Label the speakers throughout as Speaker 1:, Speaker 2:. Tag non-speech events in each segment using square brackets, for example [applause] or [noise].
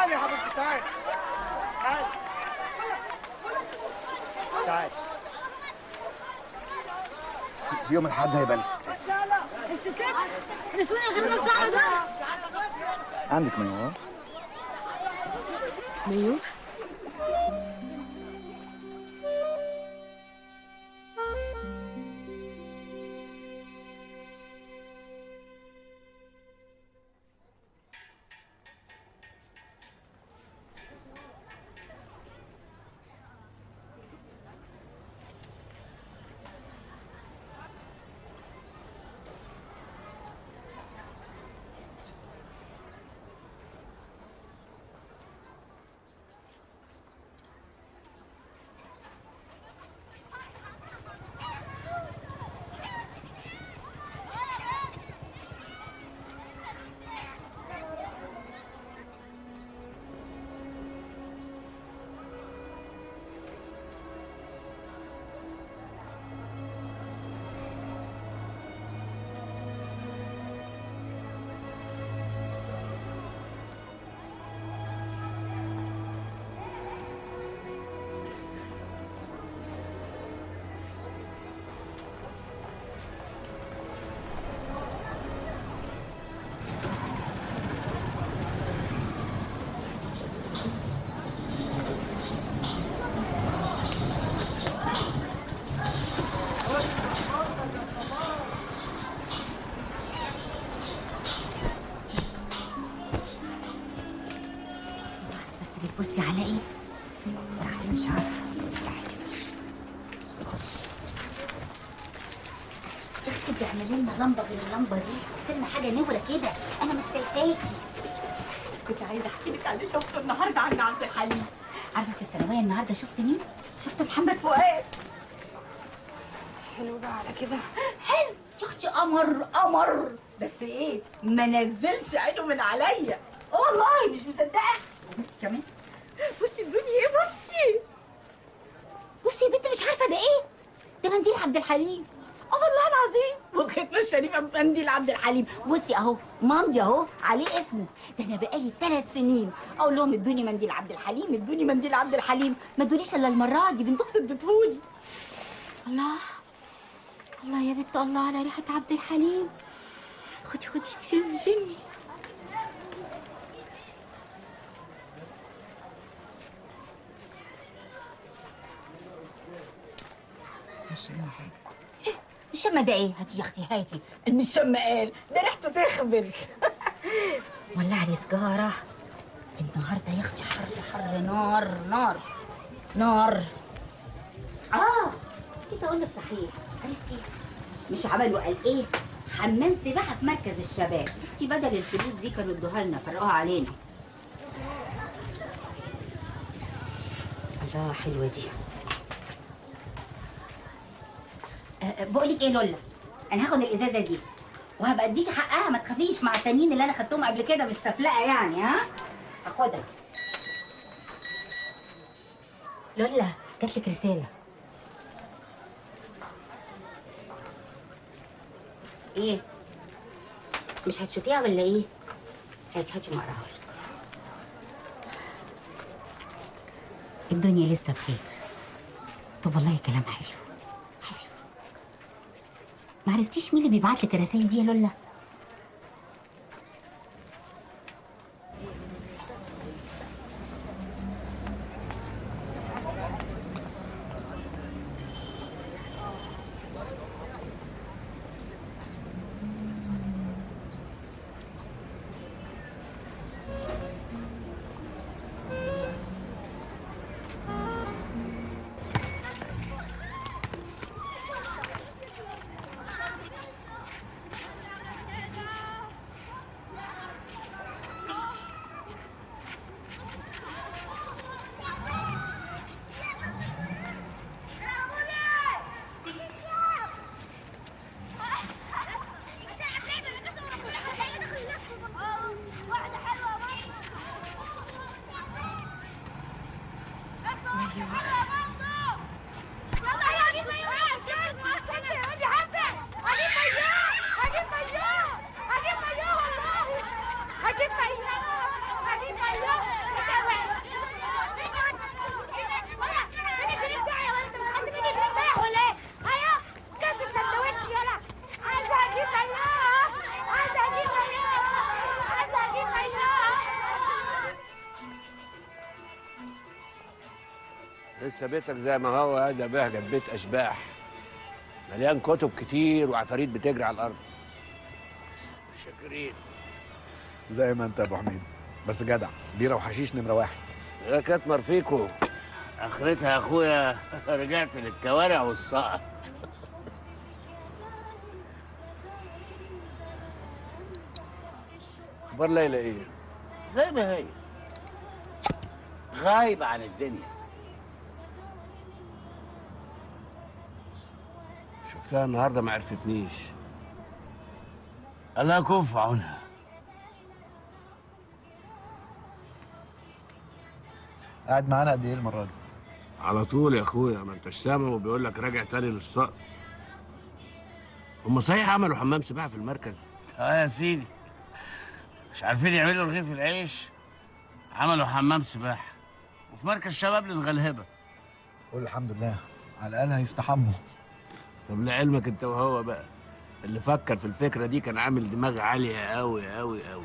Speaker 1: تعالي يا حبيبتي تعالي. تعالي. تعالي. يوم الأحد هيبقى للستات.
Speaker 2: الستات؟ نسوان الغريبه بتاعنا ده؟
Speaker 1: عندك منوار
Speaker 2: مايو
Speaker 3: نوره كده. أنا مش شايفاكي بس كنت عايزة أحكي لك على اللي شفته النهارده عند عبد الحليم عارفة في الثانوية النهارده شفت مين؟ شفت محمد فؤاد.
Speaker 2: حلو بقى على كده.
Speaker 3: حلو. يا أختي قمر قمر. بس إيه؟ ما نزلش عينه من عليا. والله مش مصدقة. بصي كمان. بصي الدنيا إيه؟ بصي. بصي يا بنت مش عارفة ده إيه؟ ده منديل عبد الحليم. آه والله العظيم. والختمه الشريفه منديل عبد الحليم. بصي أهو ماضي أهو عليه اسمه. ده أنا بقالي ثلاث سنين. أقول لهم ادوني منديل عبد الحليم ادوني منديل عبد الحليم. ما ادونيش إلا المرة دي بنت أختي اديتهولي. الله. الله يا بنت الله على ريحة عبد الحليم. خدي خدي شمي شمي. مش إيه؟ الشم ده إيه؟ هاتي يا أختي هاتي. ان الشم قال ده ريحته تخبل [laughs] ولع لي سجارة. النهارده يا أختي حر حر نار نار نار. آه نسيت أقول لك صحيح. عرفتي؟ مش عملوا قال إيه؟ حمام سباحة في مركز الشباب. أختي بدل الفلوس دي كانوا ادوها لنا فرقوها علينا. الله حلوة دي. بقول لك إيه لولا؟ أنا هاخد الازازة دي وهبقى اديكي حقها ما تخافيش مع التانيين اللي أنا خدتهم قبل كده مستفلقه يعني ها؟ هاخدها. لولا جات لك رسالة. إيه؟ مش هتشوفيها ولا إيه؟ هاتي هاتي اقراها لك. الدنيا لسه بخير. طب والله كلام حلو. ما عرفتيش مين اللي بيبعت لك الرسايل دي يا لولا؟
Speaker 4: لسه بيتك زي ما هو هذا بهجت بيت أشباح. مليان كتب كتير وعفاريت بتجري على الأرض. شاكرين.
Speaker 1: زي ما انت يا أبو حميد. بس جدع بيرة وحشيش نمرة واحد.
Speaker 4: يا كاتمر فيكو. أخرتها يا أخويا رجعت للكوارع والسقط أخبار ليلى إيه؟
Speaker 5: زي ما هي. غايبة عن الدنيا.
Speaker 4: شفتها النهارده ما عرفتنيش.
Speaker 5: الله يكون في عونها.
Speaker 1: قاعد معانا قد إيه المرة دي؟
Speaker 4: على طول يا أخويا ما أنتش سامع وبيقول لك راجع تاني للسقط هم صحيح عملوا حمام سباحة في المركز؟
Speaker 5: آه يا سيدي. مش عارفين يعملوا رغيف العيش؟ عملوا حمام سباحة. وفي مركز شباب للغلهبة.
Speaker 1: قول الحمد لله. على الأقل هيستحموا.
Speaker 4: طب لعلمك انت وهو بقى. اللي فكر في الفكرة دي كان عامل دماغ عالية قوي قوي قوي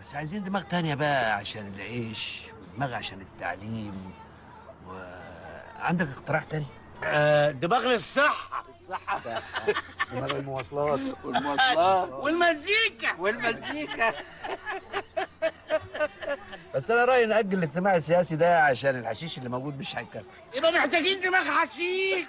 Speaker 4: بس عايزين دماغ تانية بقى عشان العيش ودماغ عشان التعليم. وعندك اقتراح تاني؟
Speaker 5: آه دماغ للصحة.
Speaker 4: الصحه
Speaker 1: دماغ المواصلات.
Speaker 4: والمواصلات.
Speaker 5: والمزيكا.
Speaker 4: والمزيكا. بس أنا رأيي ناجل الاجتماع السياسي ده عشان الحشيش اللي موجود مش هيكفي.
Speaker 5: يبقى محتاجين دماغ حشيش. [laughs]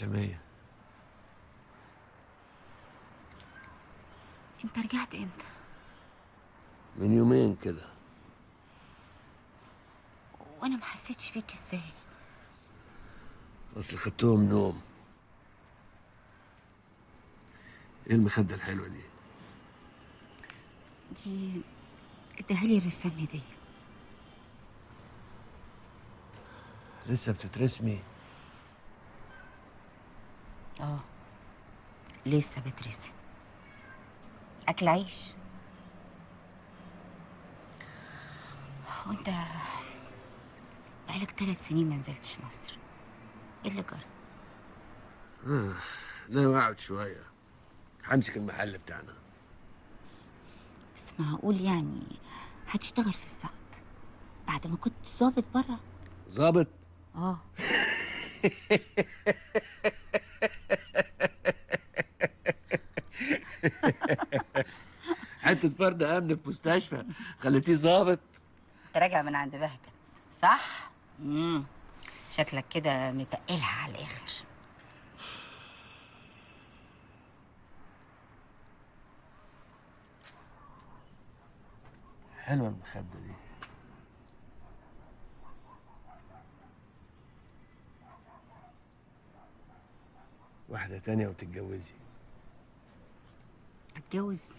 Speaker 4: شمية.
Speaker 3: انت رجعت إمتى؟
Speaker 4: من يومين كده.
Speaker 3: وأنا ما حسيتش بيك إزاي.
Speaker 4: اصل خدتهم نوم. إيه المخدة الحلوة دي؟
Speaker 3: دي اداها لي الرسام هدية.
Speaker 4: لسه بتترسمي؟
Speaker 3: آه. لسه بترسم. أكل عيش. وأنت بقالك ثلاث سنين ما نزلتش مصر. إيه اللي جرى؟
Speaker 4: ناوي أقعد شوية. همسك المحل بتاعنا.
Speaker 3: بس معقول يعني هتشتغل في السعد بعد ما كنت ظابط بره
Speaker 4: ظابط؟
Speaker 3: آه. [laughs]
Speaker 4: حتة فرد أمن في مستشفى خليتيه ظابط.
Speaker 3: انت راجع من عند بهجت صح؟ امم شكلك كده متقلها على الآخر.
Speaker 4: حلوة المخدة دي. واحدة تانية وتتجوزي.
Speaker 3: أتجوز.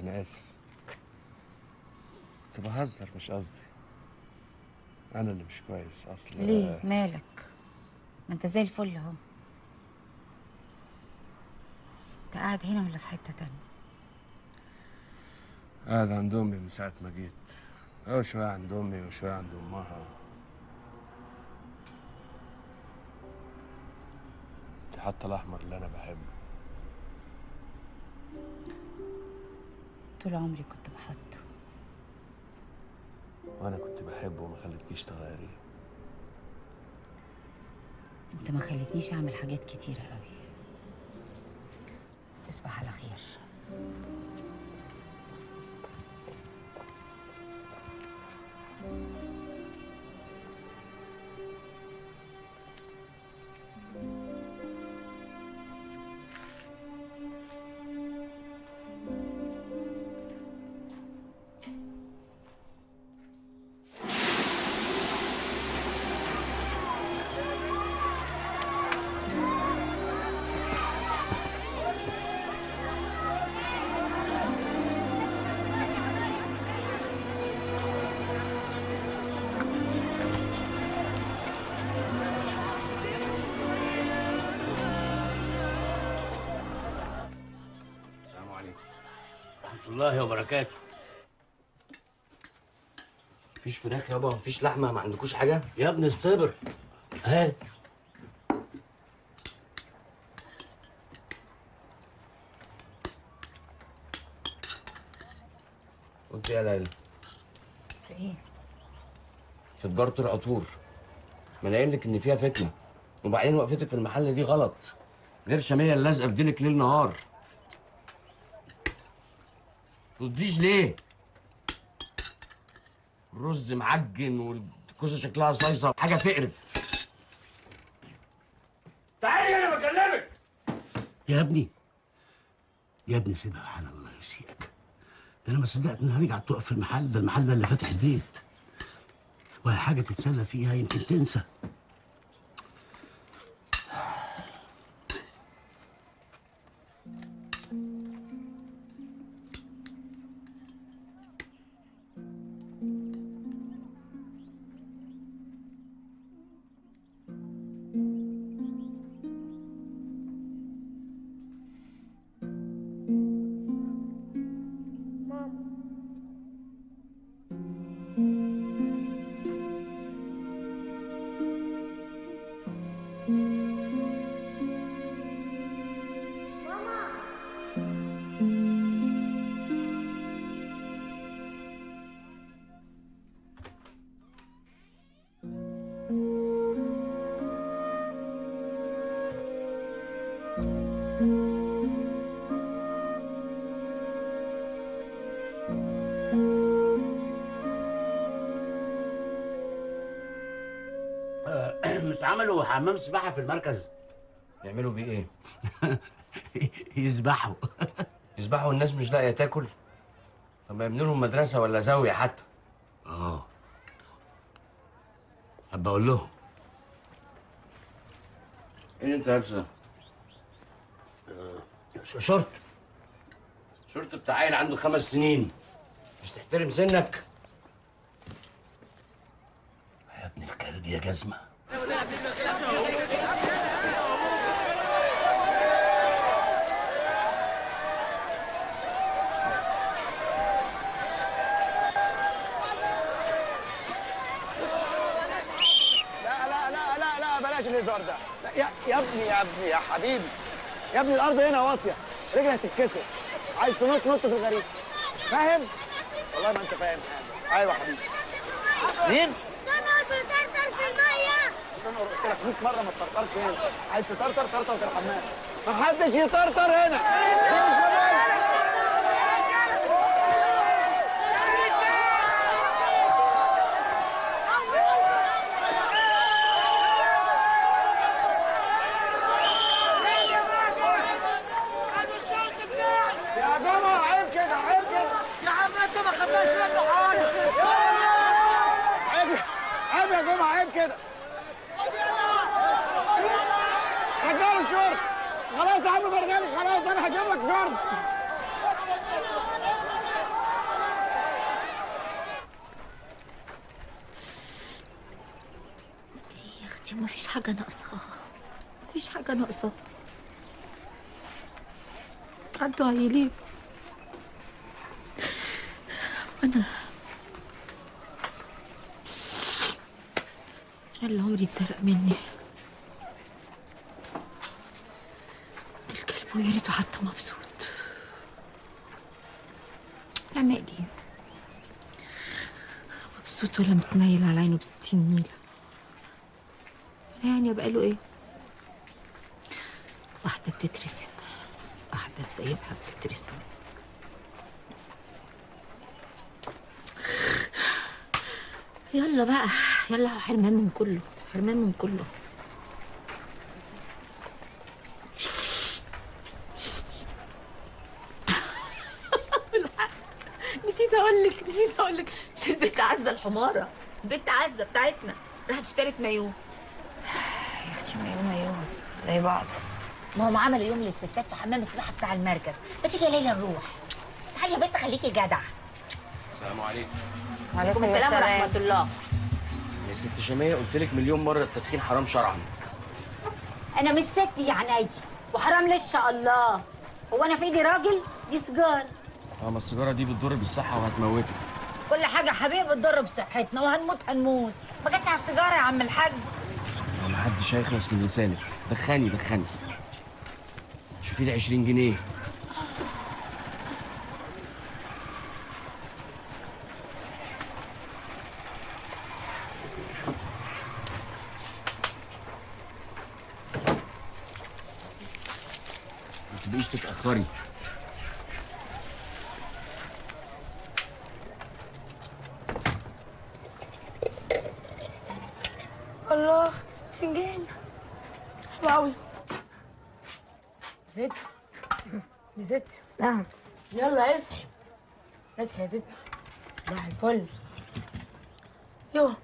Speaker 4: أنا آسف. كنت بهزر مش قصدي. أنا اللي مش كويس أصل
Speaker 3: ليه؟ مالك؟ ما أنت زي الفل أهو. أنت قاعد هنا ولا في حتة تانية؟
Speaker 4: قاعد عند أمي من ساعة ما جيت. أو شوية عند أمي وشوية عند أمها. حتى الأحمر اللي أنا بحبه.
Speaker 3: طول عمري كنت بحطه.
Speaker 4: وأنا كنت بحبه وما خليتكيش تغيري
Speaker 3: أنت ما خلتنيش أعمل حاجات كتيرة قوي تصبح على خير.
Speaker 6: الله وبركاته.
Speaker 7: مفيش فراخ يابا مفيش لحمة ما عندكوش حاجة؟
Speaker 6: يا ابني استبر
Speaker 7: ها؟ قلت إيه يا ليلى؟
Speaker 8: في إيه؟
Speaker 7: في تجارة العطور. ما أنا قايل لك إن فيها فتنة. وبعدين وقفتك في المحل دي غلط. غير شامية اللي لازقه في ديلك ليل نهار. ترديش ليه الرز معجن والكوسة شكلها صيصة. حاجة تقرف.
Speaker 6: تعالي أنا بكلمك.
Speaker 4: يا ابني. يا ابني سيبها حال الله يسيئك. ده أنا ما صدقت إنها رجعت تقف في المحل ده المحل ده اللي فاتح البيت. وهي حاجة تتسلى فيها يمكن تنسى.
Speaker 6: حمام سباحة في المركز.
Speaker 7: يعملوا بيه إيه؟
Speaker 4: يذبحوا [laughs]
Speaker 7: يسبحوا الناس مش لاقية تاكل؟ طب ما يبنوا لهم مدرسة ولا زاوية حتى.
Speaker 4: آه. أبقى أقول لهم.
Speaker 7: إيه اللي أنت لابسه
Speaker 4: ش- شرط
Speaker 7: شورت بتاع عيل عنده خمس سنين. مش تحترم سنك؟
Speaker 4: يا ابن الكلب يا جزمة.
Speaker 9: لا لا لا لا لا بلاش الهزار ده. يا يا ابني يا ابني يا حبيبي. يا ابني الأرض هنا واطية. رجلك هتتكسر عايز تنط نط في الغريب فاهم؟ والله ما أنت فاهم حاجة. أيوه حبيبي. مين
Speaker 10: سمك بترتر في المية
Speaker 9: أنا قلت لك 100 مرة ما تطرطرش هنا. عايز تطرطر طرطر في الحمام. ما حدش يطرطر هنا دي مش مجال يا جماعة عيب كده عيب كده يا عم انت ما خدناش منه حاجة عيب عيب يا جماعة عيب كده رجال الشرب خلاص يا عم فرغالي خلاص أنا هجيب لك شرب
Speaker 8: يا أختي ما فيش حاجة ناقصه مفيش حاجة ناقصه عدوا عيلين أنا أنا اللي عمري اتسرق مني الكلب ويا ريته حتى مبسوط أنا مالي مبسوط ولا متنيل على عينه بستين نيله يعني يبقى له إيه واحدة بتترسم واحدة سايبها بتترسم يلا بقى يلا حرمان من كله حرمان من كله. [laughs] نسيت أقول لك نسيت أقول لك. مش البنت عزة الحمارة البنت عزة بتاعتنا. راحت اشترت مايو [sighs]
Speaker 3: يا أختي مايو مايو زي بعض. ما هم عملوا يوم للستات في حمام السباحة بتاع المركز. ما تيجي يا ليلى نروح. تعالي يا بنت خليكي جدع
Speaker 7: السلام عليكم.
Speaker 3: وعليكم السلام. ورحمة الله.
Speaker 7: يا ست شاميه قلت لك مليون مرة التدخين حرام شرعا
Speaker 3: أنا مش ست يا عيني وحرام شاء الله؟ هو أنا في إيدي راجل؟ دي سيجارة.
Speaker 7: آه ما السيجارة دي بتضر بالصحة وهتموتك.
Speaker 3: كل حاجة حبيبي بتضر بصحتنا وهنموت هنموت. ما جاتش على السيجارة يا عم الحاج.
Speaker 7: ما حدش هيخلص من لسانك دخاني دخاني شوفي لي 20 جنيه ما تتاخري
Speaker 2: الله سنجان. حلو قوي ست يا ست
Speaker 3: نعم.
Speaker 2: يلا اصحي اصحي يا ست. صباح الفل. يوه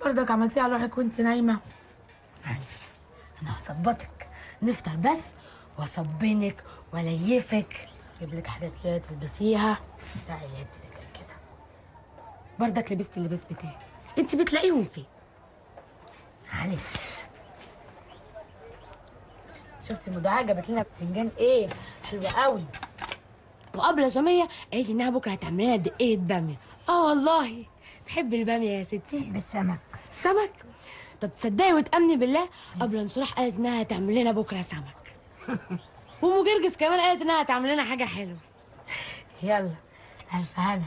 Speaker 2: برضك عملتيها على روحك وانت نايمة. أنا هظبطك نفطر بس. وأصبنك. واليفك أجيب لك حاجات كده تلبسيها. تعالي هاتي رجلك كده. برضك لبست اللباس بتاعي انت بتلاقيهم فين؟ معلش. شفتي مدعاة جابت لنا بتنجان إيه؟ حلوة قوي. وقبل جمية قالت إنها بكرة هتعمل لنا دقيقة بامية. آه والله. تحبي البامية يا ستي؟
Speaker 3: بالسمك
Speaker 2: سمك؟ طب تصدقي وتأمني بالله قبل انشراح قالت إنها هتعمل لنا بكرة سمك. [laughs] وام جرجس كمان قالت إنها هتعمل لنا حاجة حلوة. يلا ألف هنا.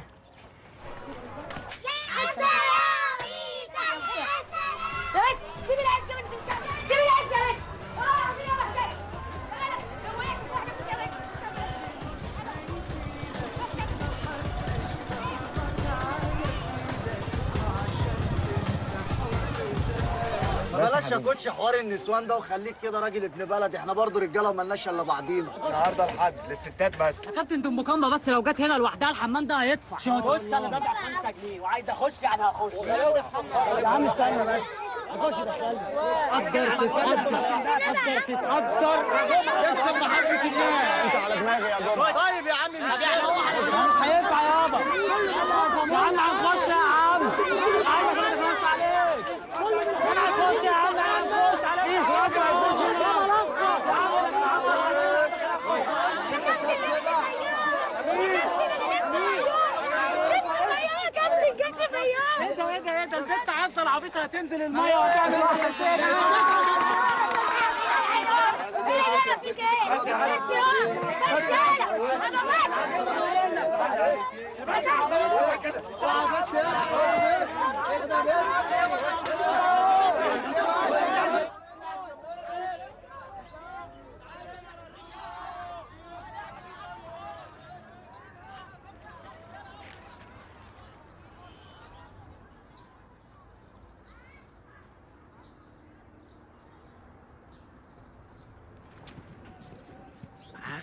Speaker 11: بلاش يا كوتش حوار النسوان ده وخليك كده راجل ابن بلد. إحنا برضو رجاله وملناش إلا بعضينا. النهارده الحد للستات بس.
Speaker 12: يا كابتن دي ام كامبا بس لو جت هنا لوحدها الحمام ده هيدفع.
Speaker 13: بص أنا دافع 5 جنيه وعايز أخش يعني هخش.
Speaker 11: يا عم استنى بس. هتخش دخلني قدر تتقدر. قدر تتقدر. يكسب محبة الله انت على دماغي يا جماعة طيب يا عم مش
Speaker 13: مش هينفع يابا. يا عم هنخش يا عم يا عم إحنا هنخش عليك هنخش يا عم هنخش عليك
Speaker 11: قيس راجل هيخش
Speaker 13: انت وايه ده إيه ده العبيطه هتنزل الميه وهتعمل واحدة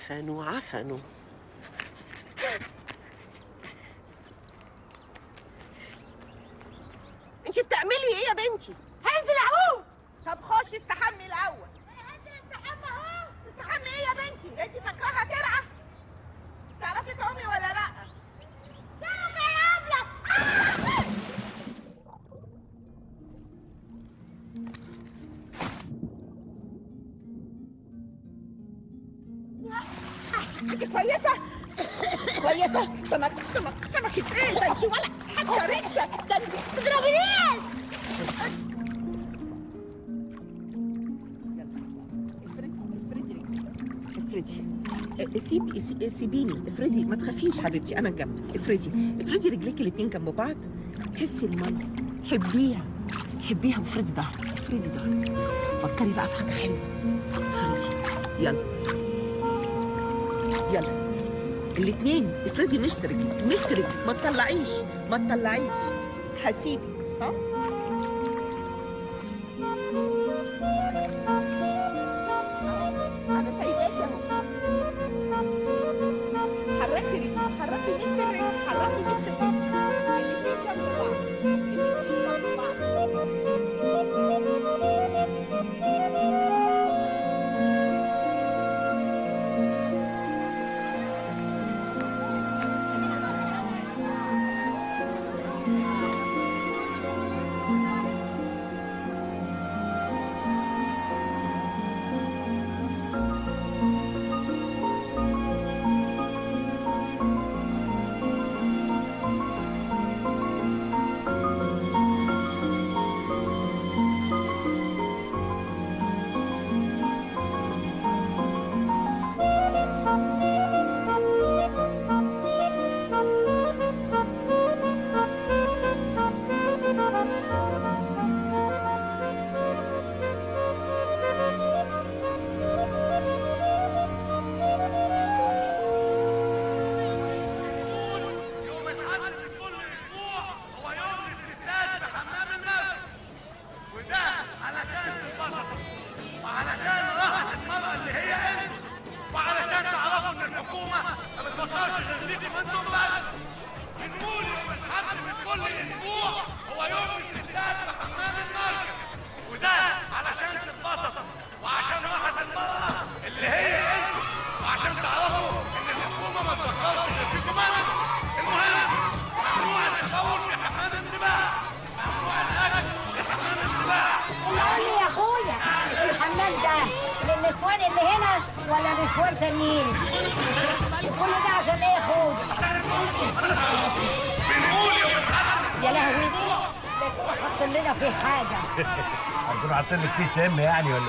Speaker 14: عفنوا عفنوا انت بتعملي إيه يا بنتي؟
Speaker 2: هنزل اعوم
Speaker 14: طب خشي استحمي الأول. تستحمي إيه يا بنتي؟ انت فاكراها ترعى كويسه كويسه سمك سمك سمكة إيه ده انت ولا حتى رجله ده انت تضربينيش افردي سيبي سي- سيبيني. افردي ما تخافيش حبيبتي. أنا جنبك افردي افردي رجليك الاتنين جنب بعض. حسي المية. حبيها. حبيها وافردي ظهرك افردي ظهرك فكري بقى في حاجة حلوة. افردي يلا. يلا. مشط رجلك مشط رجلك ما تطلعيش ما تطلعيش. هسيبي ها؟
Speaker 2: حاطين لك فيه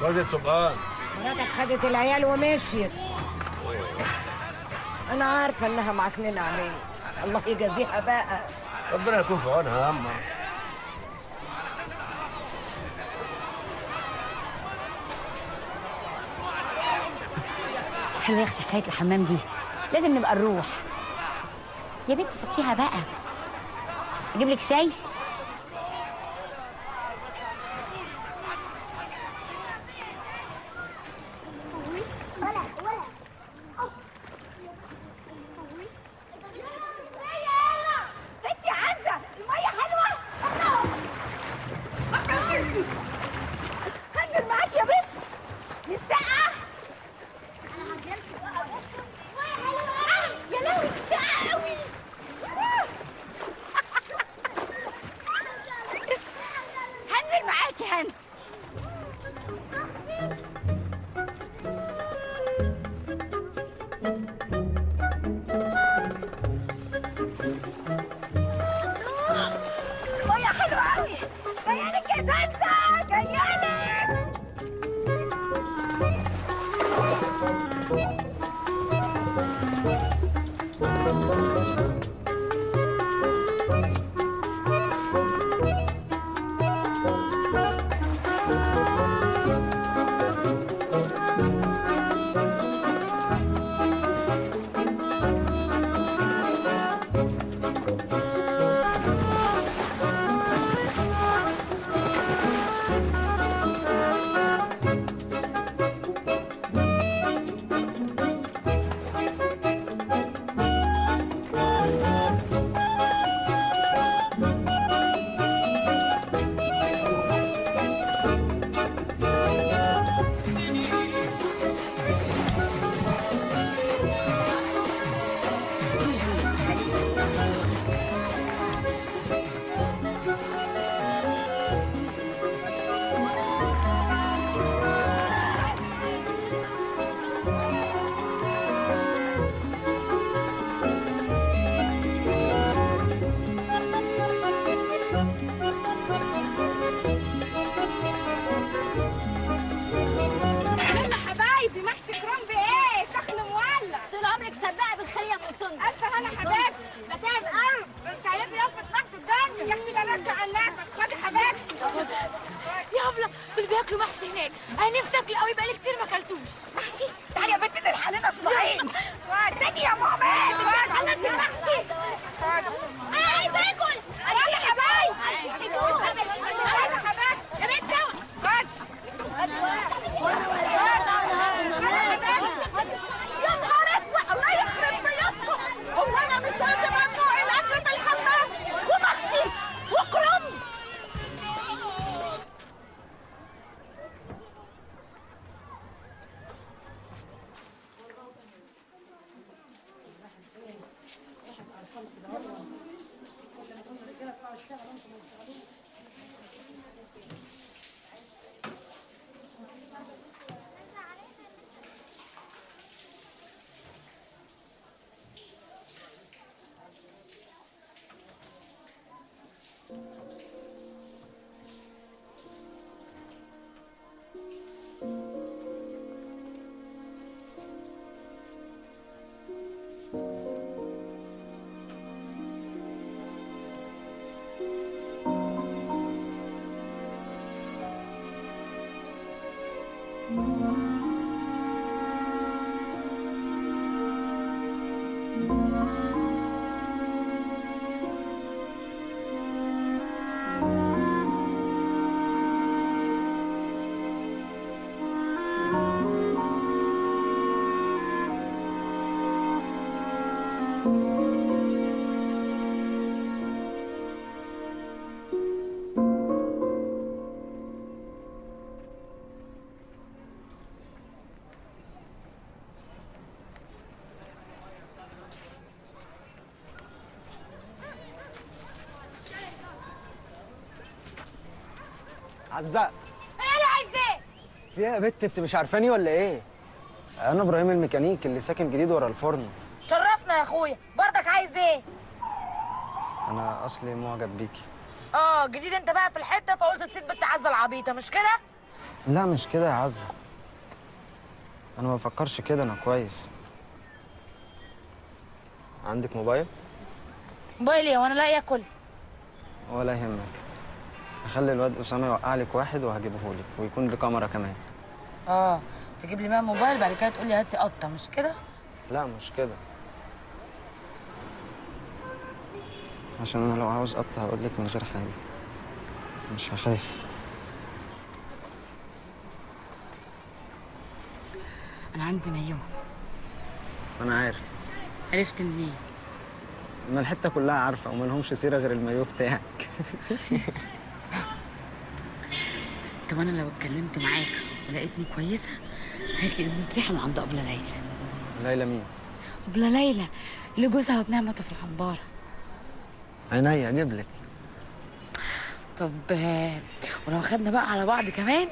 Speaker 2: واد الطبقان
Speaker 3: مراتك خدت العيال ومشيت. أنا عارفة إنها معكننه عليك الله يجازيها بقى.
Speaker 2: ربنا يكون في عونها يا اما
Speaker 3: حلوة يا أختي حكاية الحمام دي. لازم نبقى نروح. يا بنت فكيها بقى. أجيب لك شاي؟
Speaker 1: عزة
Speaker 2: إيه إيه
Speaker 1: في إيه يا بت انت مش عارفاني ولا إيه؟ أنا إبراهيم الميكانيك اللي ساكن جديد ورا الفرن.
Speaker 2: شرفنا يا اخويا. برضك عايز إيه؟
Speaker 1: أنا اصلي معجب بيكي.
Speaker 2: آه جديد انت بقى في الحتة فقلت تسيب بنت عزة العبيطة مش كده؟
Speaker 1: لا مش كده يا عزة. أنا ما بفكرش كده أنا كويس. عندك موبايل؟
Speaker 2: موبايلي وأنا لا ياكل.
Speaker 1: ولا يهمك. هخلي الواد أسامة يوقع لك واحد وهجيبه لك ويكون بكاميرا كمان.
Speaker 2: آه تجيب لي بقى موبايل بعد كده تقول لي هاتي قطة مش كده؟
Speaker 1: لا مش كده. عشان أنا لو عاوز قطع هقول لك من غير حاجة. مش هخاف.
Speaker 2: أنا عندي مايوه
Speaker 1: أنا عارف.
Speaker 2: عرفت منين؟
Speaker 1: ما الحتة كلها عارفة وما لهمش سيرة غير المايو بتاعك. [laughs]
Speaker 2: طب أنا لو اتكلمت معاك ولقيتني كويسة لي ازازة ريحة من عند ابلة ليلى.
Speaker 1: ليلى مين؟
Speaker 2: ابلة ليلى اللي جوزها وابنها ماتوا في الحنباره
Speaker 1: عينيا أجيب لك
Speaker 2: طب ولو خدنا بقى على بعض كمان.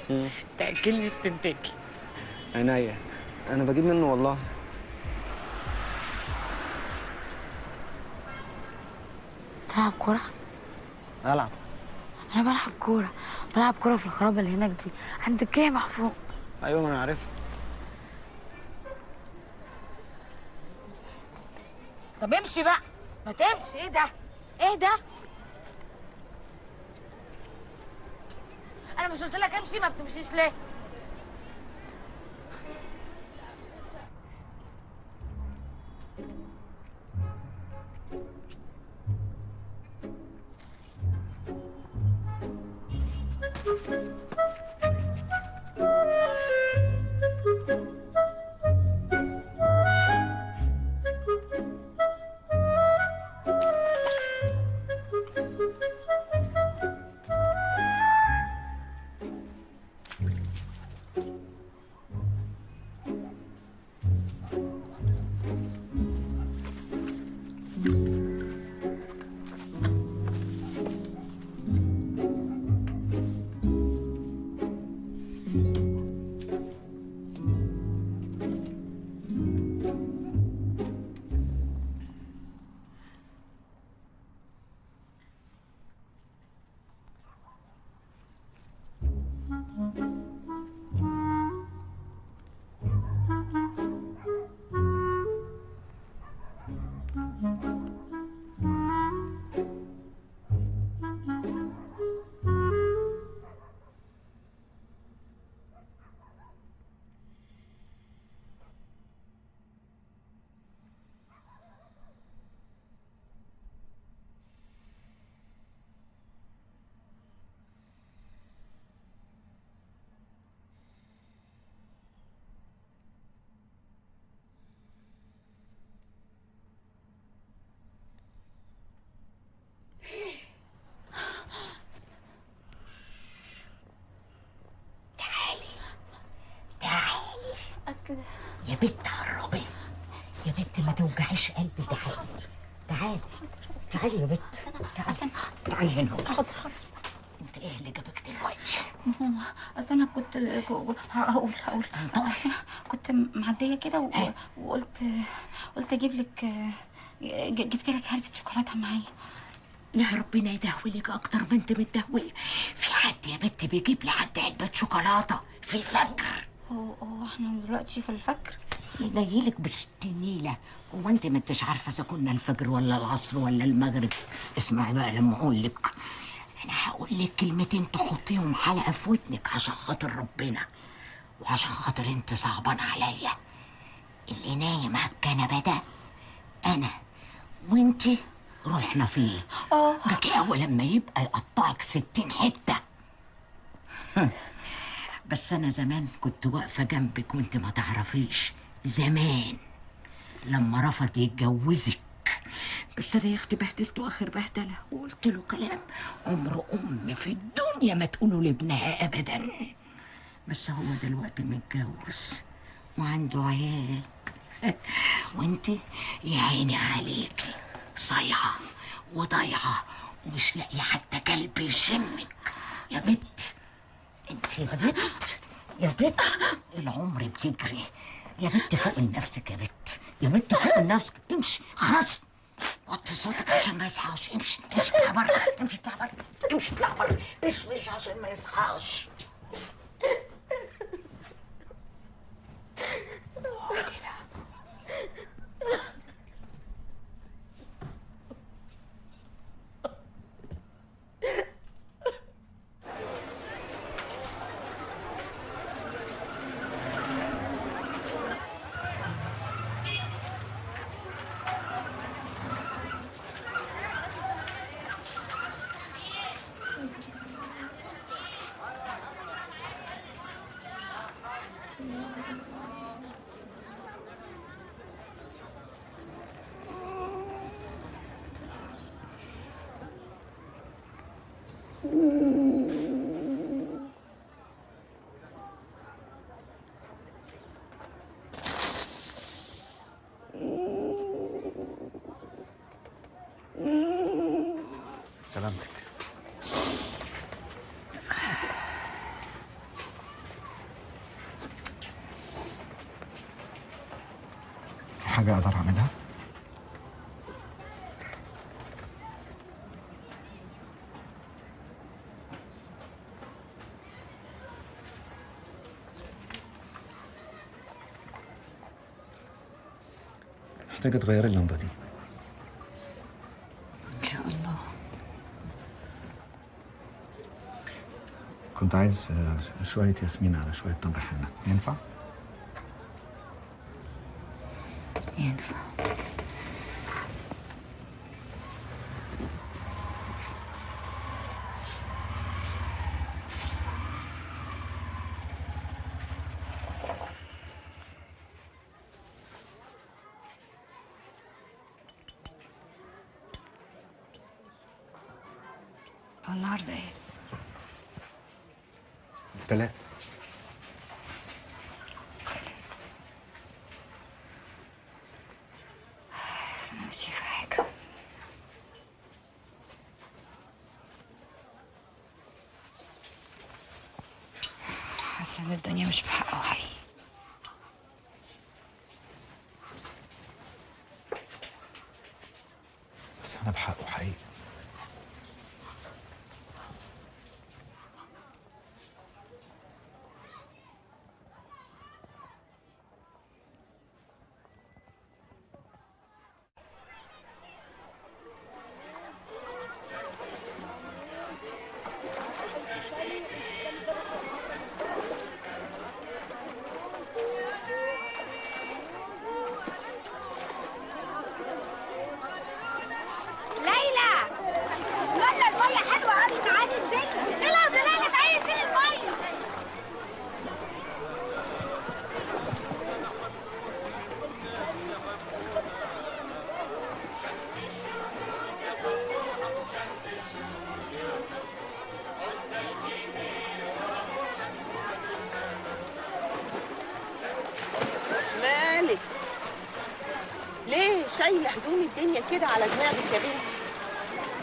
Speaker 2: تأكلني في تنتكي
Speaker 1: عينيا أنا بجيب منه والله.
Speaker 2: تلعب كورة؟
Speaker 1: ألعب.
Speaker 2: أنا بلعب كورة. بلعب كوره في الخرابة اللي هناك دي. عند الجامع فوق
Speaker 1: أيوه ما أنا عارفها.
Speaker 2: طب امشي بقى. ما تمشي. إيه ده؟ إيه ده؟ أنا مش قلت لك امشي ما بتمشيش ليه؟
Speaker 15: اصل يا بنت قربي يا بنت ما توجعيش قلبي. تعالي تعالي تعالي يا بنت. تعالي تعالي هنا. حاضر انت إيه اللي جابك دلوقتي؟
Speaker 3: ماما اصل أنا كنت هقول هقول. اصل أنا كنت معدية كده و- وقلت قلت أجيب لك جبت لك علبه شوكولاتة معايا.
Speaker 15: يا ربنا يدهولك أكتر ما انت متدهوله في حد يا بنت بيجيب لحد علبة شوكولاتة؟ في الفجر
Speaker 3: هو هو إحنا دلوقتي في الفجر.
Speaker 15: ينيلك بالستنيلة هو انت ما انتش عارفة اذا كنا الفجر ولا العصر ولا المغرب؟ اسمعي بقى لما أقول لك أنا هقول لك كلمتين تحطيهم حلقة في ودنك عشان خاطر ربنا وعشان خاطر انت صعبان عليا. اللي نايم على الكنبه ده أنا وانت روحنا فيه. آه. بكي أول لما يبقى يقطعك ستين حتة. بس أنا زمان كنت واقفة جنبك وانت ما تعرفيش. زمان. لما رفض يتجوزك. بس أنا يا أختي بهدلته آخر بهدلة. وقلت له كلام. عمر أم في الدنيا ما تقوله لابنها ابدا. بس هو دلوقتي متجوز. وعنده عيال. [laughs] وأنت يا عيني عليكي صايعة وضايعة. ومش لاقية حتى كلب يشمك. يا بت انت يا بت يا بت العمر بيجري يا بت فوق نفسك يا بت يا بت فوق نفسك. امشي خلاص. وطي صوتك عشان ما يصحاش. امشي امشي اطلع بره امشي اطلع بره امشي اطلع بره مش عشان ما يصحاش
Speaker 1: سلامتك في حاجة أقدر أعملها؟ محتاجة تغيري اللمبة دي.
Speaker 15: إن شاء الله.
Speaker 1: كنت عايز آه، شوية ياسمين على شوية تمر حنة. ينفع؟
Speaker 15: ينفع.
Speaker 14: شايله هدوم الدنيا كده على دماغك يا بنتي.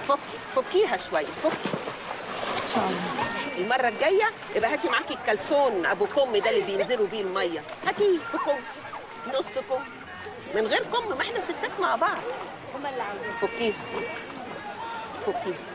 Speaker 14: فكي فكيها شوية فكي
Speaker 15: إن شاء الله.
Speaker 14: المرة الجاية يبقى هاتي معاكي الكلسون أبو كم ده اللي بينزلوا بيه المية. هاتيه بكم نص كم. من غير كم ما إحنا ستات مع بعض. هما اللي عايزين فكيها. فكيها.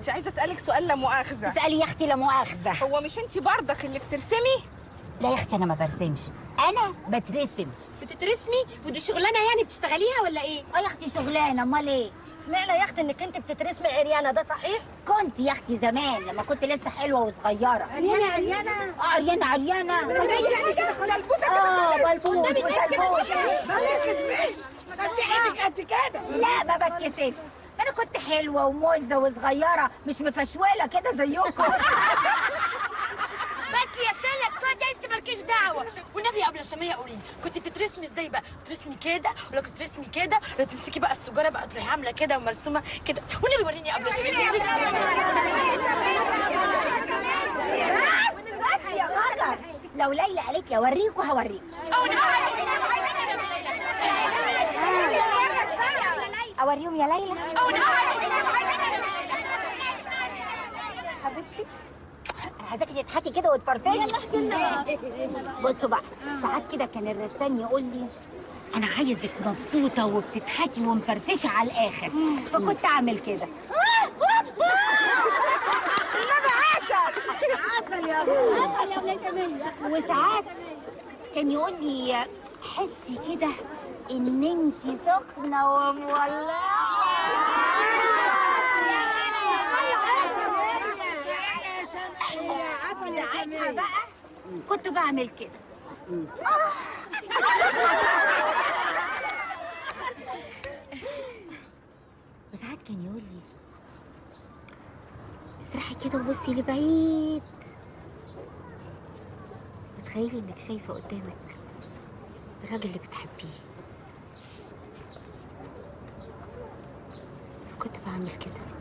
Speaker 16: أختي عايزة أسألك سؤال لا مؤاخذة.
Speaker 3: اسألي يا أختي لا مؤاخذة.
Speaker 16: هو مش انت برضك اللي بترسمي؟
Speaker 3: لا يا أختي أنا ما برسمش. أنا بترسم.
Speaker 17: بتترسمي؟ ودي شغلانة يعني بتشتغليها ولا إيه؟
Speaker 3: أه يا أختي شغلانة. أمال إيه؟ سمعنا يا أختي إنك انت بتترسمي عريانة ده صحيح؟ كنت يا أختي زمان لما كنت لسه حلوة وصغيرة.
Speaker 17: عريانة عريانة؟
Speaker 3: آه عريانة
Speaker 17: عريانة. يعني كده كده آه.
Speaker 3: بلبوس
Speaker 17: كده
Speaker 3: وسلبوس
Speaker 17: كده.
Speaker 3: ما
Speaker 17: إيدك قد كده
Speaker 3: لا ما بتكسفش. أنا كنت حلوة وموزة وصغيرة مش مفشولة كده زيكم. [laughs]
Speaker 2: بس يا شلة اسكتي انت مالكيش دعوة. والنبي يا ابله شميه قولي لي كنت بتترسمي إزاي بقى؟ بترسمي كده ولا كنت بترسمي كده؟ ولا تمسكي بقى السجارة بقى تروحي عاملة كده ومرسومة كده. والنبي وريني ابله شميه
Speaker 3: بس بس يا غدر لو ليلى قالت لي أوريكوا هوريكوا. [laughs] [laughs] أوريهم يا ليلى. حبيبتي عايزاكي تضحكي كده وتفرفشي. بصوا بقى ساعات كده كان الرسام يقول لي أنا عايزك مبسوطة وبتضحكي ومفرفشه على الآخر. فكنت أعمل كده. وساعات كان يقول لي حسي كده إن انت سخنة ومولعة. بقى كنت بعمل كده. [laughs] وساعات كان يقول لي اسرحي كده وبصي لبعيد. تخيلي إنك شايفة قدامك الراجل اللي بتحبيه. كنت بعمل كده.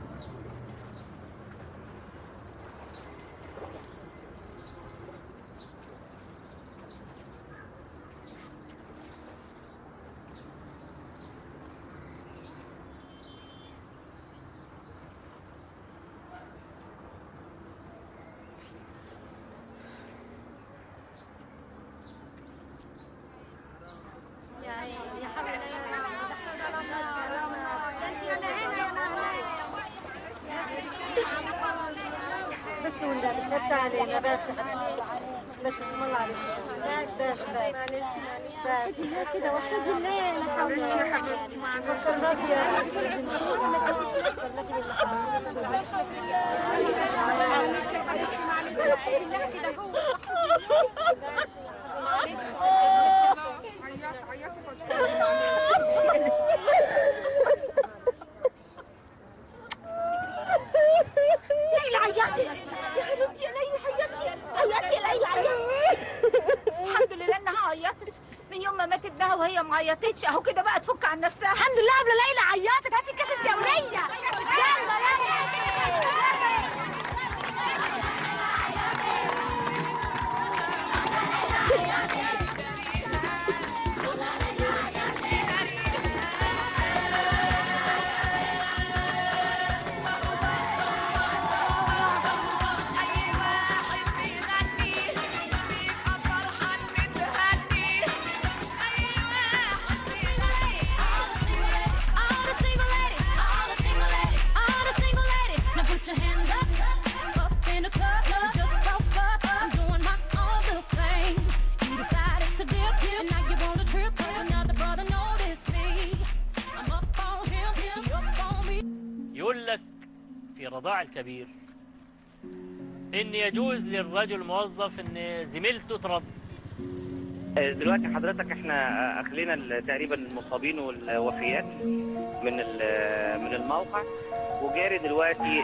Speaker 18: للرجل الموظف إن زميلته ترضع
Speaker 19: دلوقتي حضرتك إحنا أخلينا تقريبا المصابين والوفيات من ال- من الموقع. وجاري دلوقتي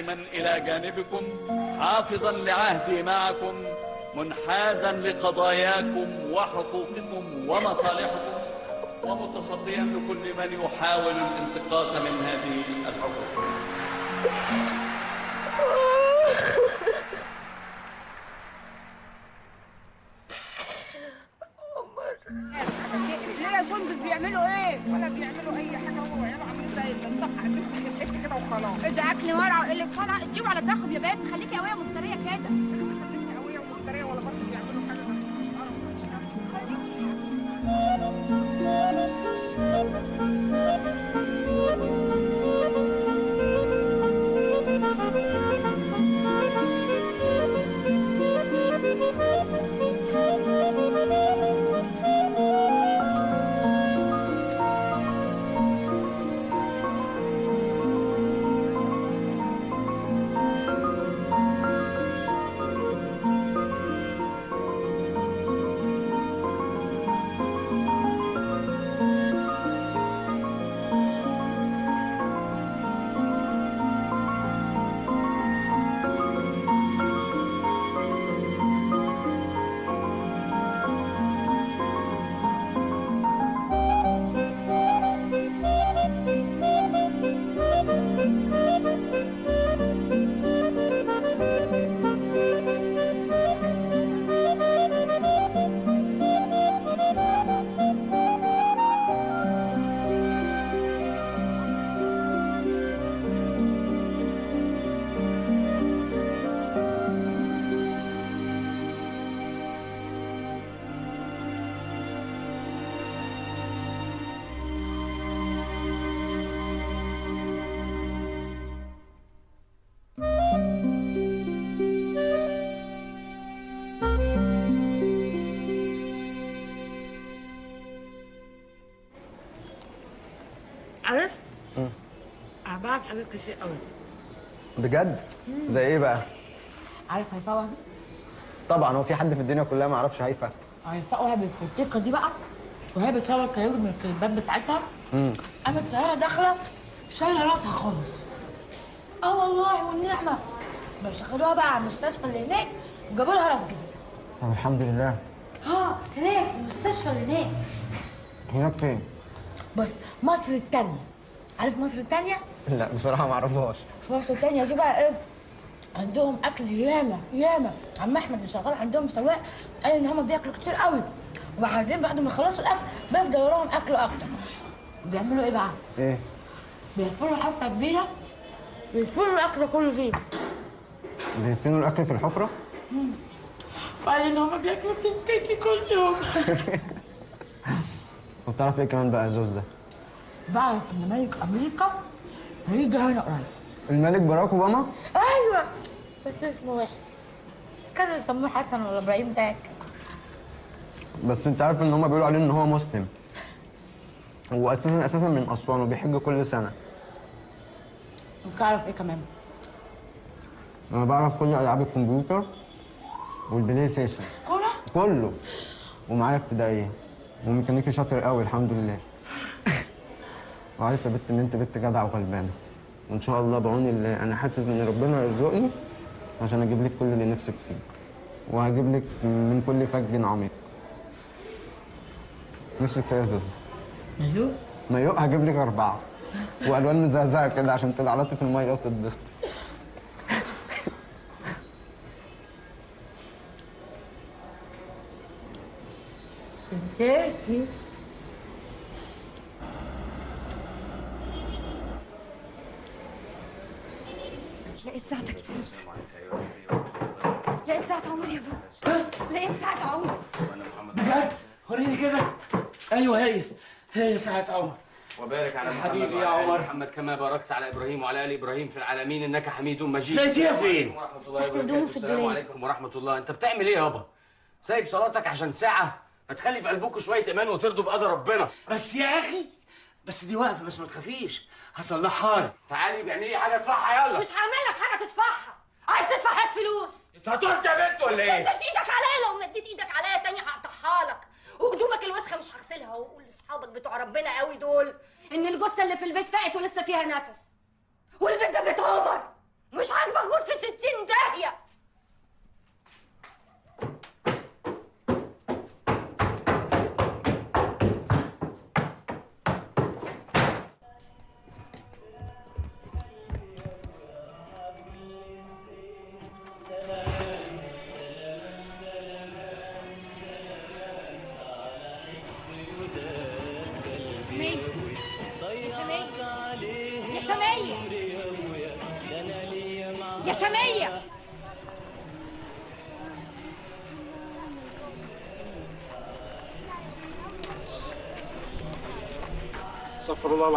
Speaker 20: دائما إلى جانبكم حافظا لعهدي معكم منحازا لقضاياكم وحقوقكم ومصالحكم ومتصديا لكل من يحاول الانتقاص من هذه الحقوق.
Speaker 2: حاجات كتير قوي
Speaker 1: بجد؟ زي إيه بقى؟
Speaker 2: عارف هيفاء وهبي؟
Speaker 1: طبعا هو في حد في الدنيا كلها ما يعرفش هيفا
Speaker 2: هيفاء وهبي في التيكه دي بقى وهي بتصور كلام من الكليبات بتاعتها.
Speaker 1: امم
Speaker 2: قامت طيارة داخلة شايلة راسها خالص. آه والله والنعمة. بس خدوها بقى على المستشفى اللي هناك وجابوا لها راس جديد
Speaker 1: طب الحمد لله.
Speaker 2: آه هناك في المستشفى اللي هناك.
Speaker 1: هناك فين؟
Speaker 2: بص مصر التانية. عارف مصر التانية؟ [laughs]
Speaker 1: لا بصراحة ما أعرفهاش.
Speaker 2: في مصر التانية دي بقى إيه؟ عندهم أكل ياما ياما. عم أحمد اللي شغال عندهم سواق قال إن هم بياكلوا كتير قوي. وبعدين بعد ما يخلصوا الأكل بيفضل وراهم أكل أكتر. بيعملوا إيه بقى؟
Speaker 1: إيه؟
Speaker 2: بيقفلوا حفرة كبيرة بيقفلوا الأكل كله فيه
Speaker 1: بيدفنوا الأكل في الحفرة؟
Speaker 2: مم. وبعدين هم بياكلوا تنتيكي كل يوم. [laughs]
Speaker 1: وبتعرف إيه كمان بقى يا زوزة
Speaker 2: بعرف إن ملك أمريكا هنا قريب.
Speaker 1: الملك باراك أوباما؟
Speaker 2: أيوه. بس اسمه وحش. بس كانوا يسموه حسن ولا إبراهيم تاك
Speaker 1: بس أنت عارف إن هم بيقولوا عليه إن هو مسلم. هو أساسا أساسا من أسوان وبيحج كل سنة.
Speaker 2: وتعرف إيه كمان؟
Speaker 1: أنا بعرف كل ألعاب الكمبيوتر والبلاي ستيشن.
Speaker 2: كورة؟
Speaker 1: كله. ومعايا ابتدائيه وميكانيكي شاطر قوي الحمد لله. وعارف يا بت إن أنت بنت جدعه وغلبانه وإن شاء الله بعون الله. أنا حاسس إن ربنا يرزقني عشان أجيب لك كل اللي نفسك فيه. وهجيب لك من كل فج عميق. نفسك فيها يا زوزو
Speaker 2: مايو؟
Speaker 1: مايو؟ هجيب لك أربعة. وألوان مزهزهه كده عشان تلعلطي في الميه وتتبسطي
Speaker 2: تركي
Speaker 21: لقيت ساعتك. لقيت ساعة عمر يا بابا. لقيت ساعة عمر
Speaker 5: بجد؟ وريني كده. أيوه هي. هي ساعة عمر.
Speaker 7: وبارك على محمد
Speaker 5: حبيبي يا
Speaker 7: وعلى آل
Speaker 5: عمر.
Speaker 7: محمد كما باركت على إبراهيم وعلى آل إبراهيم في العالمين إنك حميد مجيد.
Speaker 5: لقيتيها فين؟
Speaker 7: ورحمة الله
Speaker 5: تحت هدومه
Speaker 7: وبركاته.
Speaker 5: في
Speaker 7: السلام. عليكم ورحمة الله. أنت بتعمل إيه يابا؟ سايب صلاتك عشان ساعة؟ ما تخلي في قلبكم شوية إيمان وترضوا بقدر ربنا.
Speaker 5: بس يا أخي بس دي واقفة بس ما تخافيش. هصلحها لك
Speaker 7: تعالي بيعملي لي حاجة ادفعها يلا.
Speaker 21: مش هعمل لك حاجة تدفعها عايز تدفع هات فلوس؟
Speaker 7: انت هتقعد يا بنت ولا إيه؟
Speaker 21: انت إيدك عليا لو مديت إيدك عليا تاني هقطعها لك. وهدومك الوسخة مش هغسلها. وقول لاصحابك بتوع ربنا قوي دول إن الجثة اللي في البيت فاقت ولسه فيها نفس. والبيت ده بيت عمر مش عاجبك غور في ستين
Speaker 22: داهية.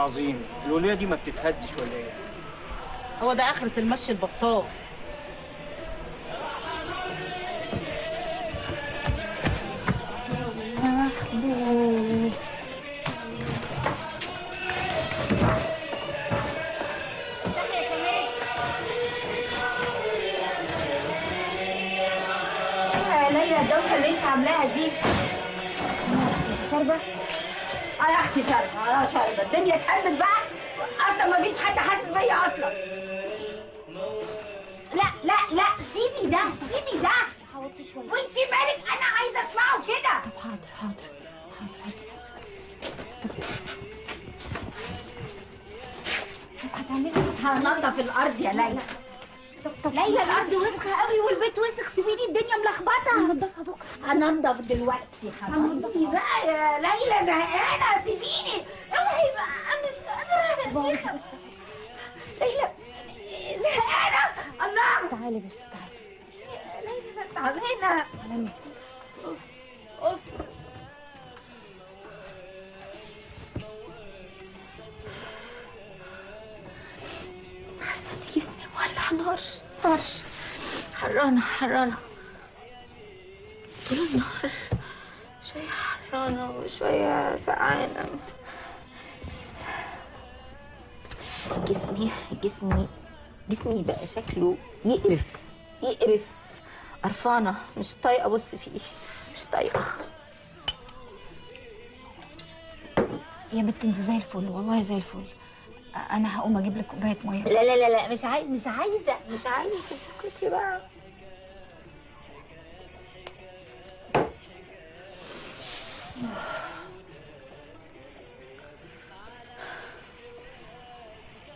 Speaker 22: العظيم الولية دي ما بتتهدش ولا إيه؟
Speaker 2: هو ده آخرة المشي البطال
Speaker 3: آه شاربه الدنيا اتهدت بقى أصلا ما فيش حد حاسس بيا أصلا. لا لا لا سيبي ده سيبي ده.
Speaker 21: حاولت شوية
Speaker 3: وانت مالك؟ أنا عايزة أسمعه كده.
Speaker 21: طب حاضر حاضر حاضر هاتي نفسك طب هتعملي
Speaker 3: هنضف الأرض يا ليلى. ليلى الأرض وسخة قوي والبيت وسخ سيبيني الدنيا ملخبطة.
Speaker 21: هنضفها بكرة.
Speaker 3: هنضف دلوقتي حبيبي بقى يا ليلى؟ زهقانة سيبيني. اوعي بقى مش قادره يا شيخه ليلى زهقانة؟ الله!
Speaker 21: تعالي بس تعالي.
Speaker 3: ليلى أنا تعبانه
Speaker 21: تعالي.
Speaker 3: أوف أوف.
Speaker 21: حاسة ان جسمي مولع نار نار حرانة حرانة. طول النهار شوية حرانة وشوية سقعانة. بس. جسمي جسمي جسمي بقى شكله يقرف يقرف. قرفانة مش طايقة. أبص فيه مش طايقة.
Speaker 8: يا بنت انت زي الفل والله زي الفل. أنا هقوم أجيب لك كوباية مية.
Speaker 21: لا لا لا لا مش عايز مش عايزة مش عايزة. اسكتي بقى.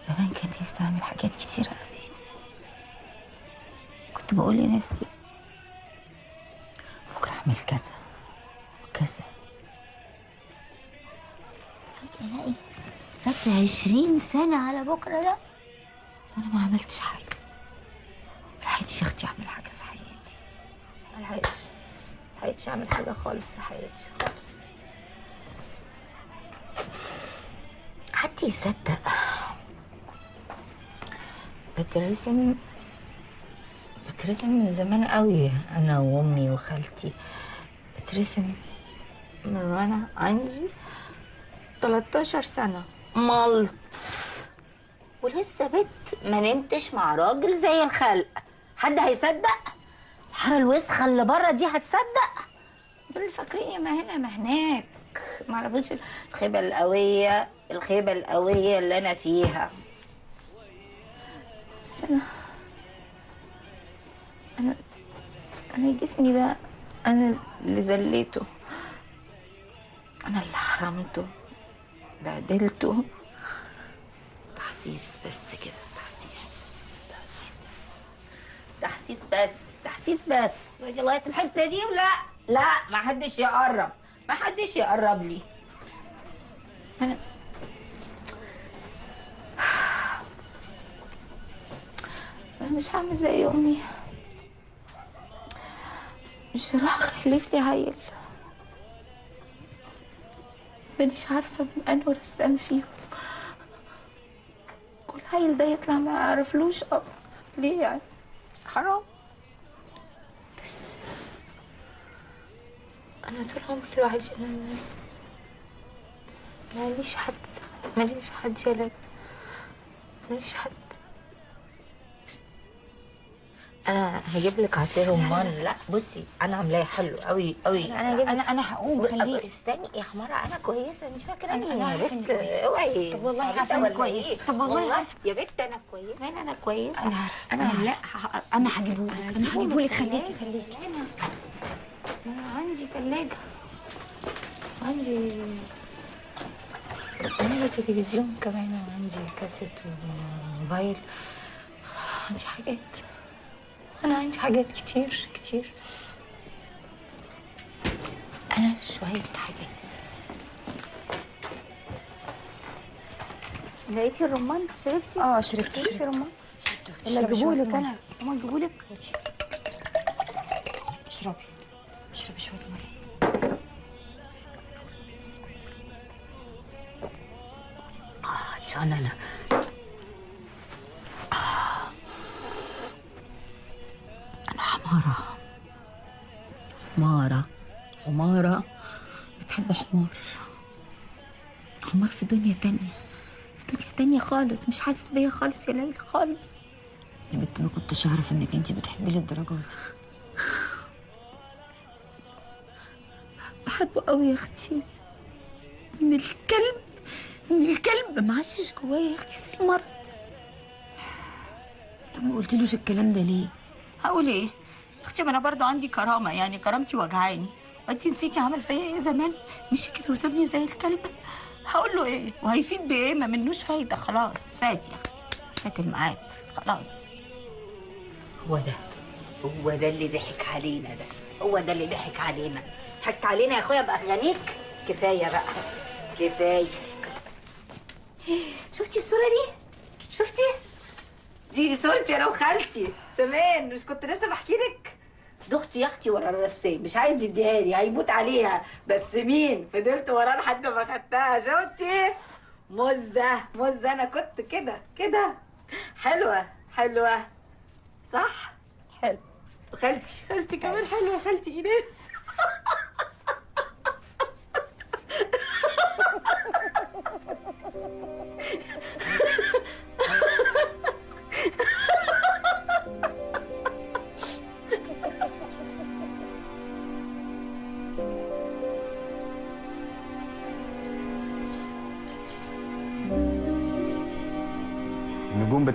Speaker 8: زمان كان نفسي أعمل حاجات كتيرة قوي كنت بقول لنفسي بكرة اعمل كذا وكذا.
Speaker 21: فجأة ألاقي فات عشرين سنة على بكرة ده
Speaker 8: وأنا ما عملتش حاجة. ملحقتش يا أختي أعمل حاجة في حياتي.
Speaker 21: ملحقتش ملحقتش أعمل حاجة خالص في حياتي خالص.
Speaker 8: حد يصدق؟ بترسم بترسم من زمان قوي أنا وأمي وخالتي. بترسم
Speaker 21: من وأنا عندي 13 سنة. ملط
Speaker 8: ولسه بنت ما نمتش مع راجل زي الخلق. حد هيصدق؟ الحاره الوسخه اللي بره دي هتصدق؟ دول فاكرين ما هنا ما هناك. ما عرفوش الخيبة القوية الخيبة القوية اللي أنا فيها.
Speaker 21: بس أنا أنا أنا جسمي ده أنا اللي زليته.
Speaker 8: أنا اللي حرمته. بهدلته تحسيس بس كده. تحسيس. تحسيس. تحسيس بس. تحسيس بس. وأجي لغاية الحتة دي ولا لا ما حدش يقرب. ما حدش يقرب لي
Speaker 21: أنا مش هعمل زي أمي. مش هروح أخلف لي عيل.
Speaker 8: مانيش عارفة من أنه رسام فيهم. كل عيل ده يطلع ما يعرفلوش أب. ليه يعني؟ حرام. بس أنا طول عمري لوحدي ما- ماليش حد ماليش حد يلعب ماليش حد. أنا هجيب لك عصير رمان. لا بصي أنا عاملاه حلو قوي قوي
Speaker 15: أنا هجيب- أنا- أنا هقوم، خليك.
Speaker 8: استني يا حمارة أنا كويسة مش
Speaker 15: فاكرة
Speaker 8: يا
Speaker 15: عارفة إنك
Speaker 8: بنت
Speaker 15: كويسة.
Speaker 8: أوعي.
Speaker 15: طب والله
Speaker 8: ولا
Speaker 15: كويسة.
Speaker 8: إيه؟
Speaker 15: طب والله عارفة.
Speaker 8: يا بنت أنا كويسة. مين أنا كويسة؟
Speaker 15: أنا عارفة.
Speaker 8: أنا
Speaker 15: أنا لا أنا هجيبهولك أنا هجيبهولك. خليكي خليكي.
Speaker 8: أنا عندي ثلاجه عندي عندي تلفزيون كمان وعندي كاسيت وموبايل. عندي حاجات. أنا عندي حاجات كتير كتير. أنا شوية حاجات. لقيتي الرمان؟ شربتي؟
Speaker 15: آه شربت
Speaker 8: شربتي
Speaker 15: شربت
Speaker 8: رمان
Speaker 15: شربت
Speaker 8: ولا
Speaker 15: شوية
Speaker 8: اجيبهولك
Speaker 15: مية.
Speaker 8: أنا هما اجيبهولك
Speaker 15: اشربي اشربي شوية
Speaker 8: مية. عشان أنا حمارة. حمارة. حمارة. بتحب حمار. حمار في دنيا تانية. في دنيا تانية خالص. مش حاسس بيا خالص يا ليلى خالص.
Speaker 15: يا بنت ما كنتش أعرف إنك انت بتحبي للدرجة دي.
Speaker 8: بحبه قوي يا أختي. من الكلب من الكلب معشش جوايا يا أختي زي المرض.
Speaker 15: طب ما قلتلوش الكلام ده ليه؟
Speaker 8: هقول إيه؟ أختي ما أنا برضه عندي كرامة يعني كرامتي وجعاني وانت نسيتي عمل فيا إيه زمان؟ مشي كده وسابني زي الكلب؟ هقول له إيه؟ وهيفيد بإيه؟ ما منوش فايدة خلاص. فات يا أختي. فات الميعاد. خلاص. هو ده. هو ده اللي ضحك علينا ده. هو ده اللي ضحك علينا. ضحكت علينا يا أخويا باغانيك كفاية بقى. كفاية. شفتي الصورة دي؟ شفتي؟ دي صورتي أنا وخالتي زمان مش كنت لسه بحكي لك؟ دختي يا أختي ورا الرسام مش عايز يديها لي هيموت عليها. بس مين؟ فضلت وراه لحد ما خدتها. شفتي؟ مزة مزة. أنا كنت كده كده. حلوة حلوة. صح؟ حلو. خالتي خالتي كمان حلوة. خالتي
Speaker 1: إيناس. [laughs]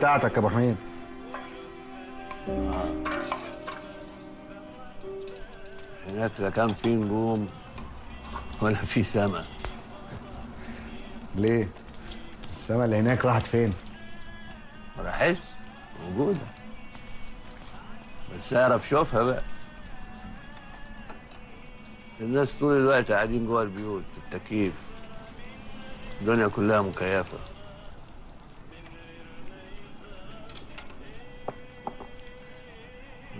Speaker 1: بتاعتك يا أبو حميد.
Speaker 4: هناك لا كان في نجوم ولا في سما.
Speaker 1: ليه؟ السما اللي هناك راحت فين؟
Speaker 4: ما راحتش. موجودة. بس اعرف شوفها بقى. الناس طول الوقت قاعدين جوه البيوت في التكييف. الدنيا كلها مكيفة.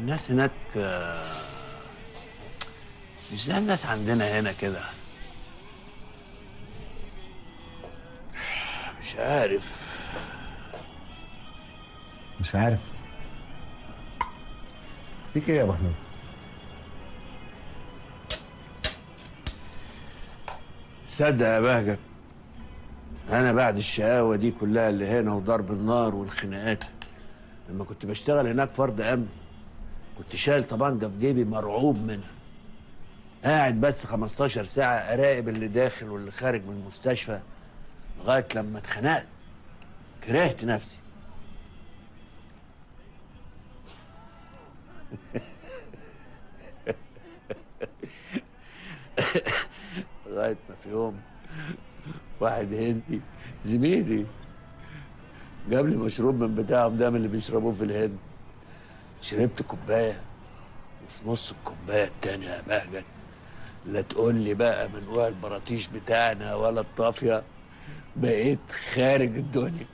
Speaker 4: الناس هناك آه، مش زي الناس عندنا هنا كده. مش عارف.
Speaker 1: مش عارف. فيك إيه يا أبو حميد؟
Speaker 4: صدق يا بهجت أنا بعد الشقاوة دي كلها اللي هنا وضرب النار والخناقات لما كنت بشتغل هناك فرد أمن. كنت شايل طبنجه في جيبي مرعوب منها قاعد بس 15 ساعة أراقب اللي داخل واللي خارج من المستشفى لغاية لما اتخنقت. كرهت نفسي. [laughs] لغاية ما في يوم واحد هندي زميلي جاب لي مشروب من بتاعهم ده من اللي بيشربوه في الهند. شربت كوباية وفي نص الكوباية التانية يا بهجت. لا تقول لي بقى من وقع البراطيش بتاعنا ولا الطافية. بقيت خارج الدنيا.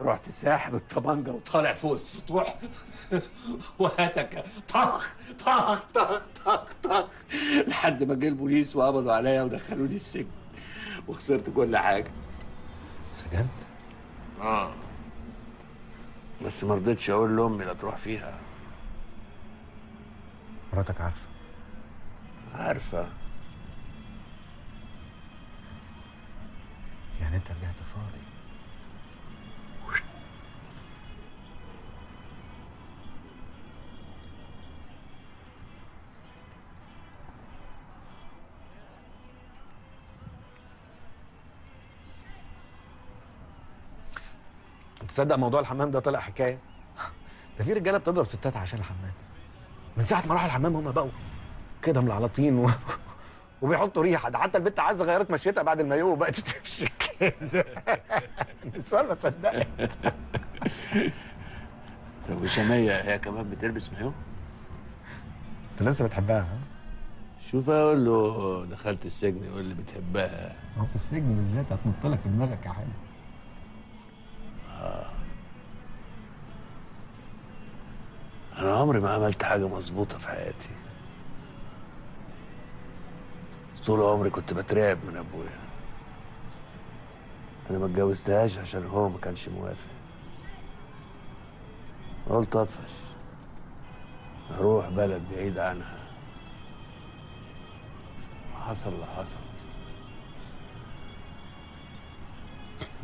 Speaker 4: رحت ساحب الطبنجه وطالع فوق السطوح. [laughs] وهتك طخ طخ طخ طخ طخ. لحد ما جه البوليس وقبضوا عليا ودخلوني السجن.
Speaker 23: وخسرت كل حاجة.
Speaker 4: سجنت؟ آه. بس ما رضيتش أقول لأمي لا تروح فيها.
Speaker 9: مراتك عارفة.
Speaker 4: عارفة.
Speaker 9: يعني انت رجعت فاضي. تصدق موضوع الحمام ده طلع حكاية؟ [laughs] ده في رجالة بتضرب ستات عشان الحمام. من ساعة ما راحوا الحمام هم بقوا كده ملعلطين و... وبيحطوا ريحة ده حتى البنت عايزة غيرت مشيتها بعد المايو وبقت تمشي كده [laughs] السؤال ما صدقت
Speaker 4: طب وشمية هي كمان بتلبس مايو؟
Speaker 9: أنت لسه بتحبها ها؟
Speaker 4: شوف أقول له دخلت السجن يقول لي بتحبها
Speaker 9: هو في السجن بالذات هتنط لك في دماغك يا حلو
Speaker 4: آه. أنا عمري ما عملت حاجة مظبوطة في حياتي. طول عمري كنت بترعب من أبويا. أنا ما اتجوزتهاش عشان هو ما كانش موافق. قلت أطفش. أروح بلد بعيد عنها. حصل اللي حصل.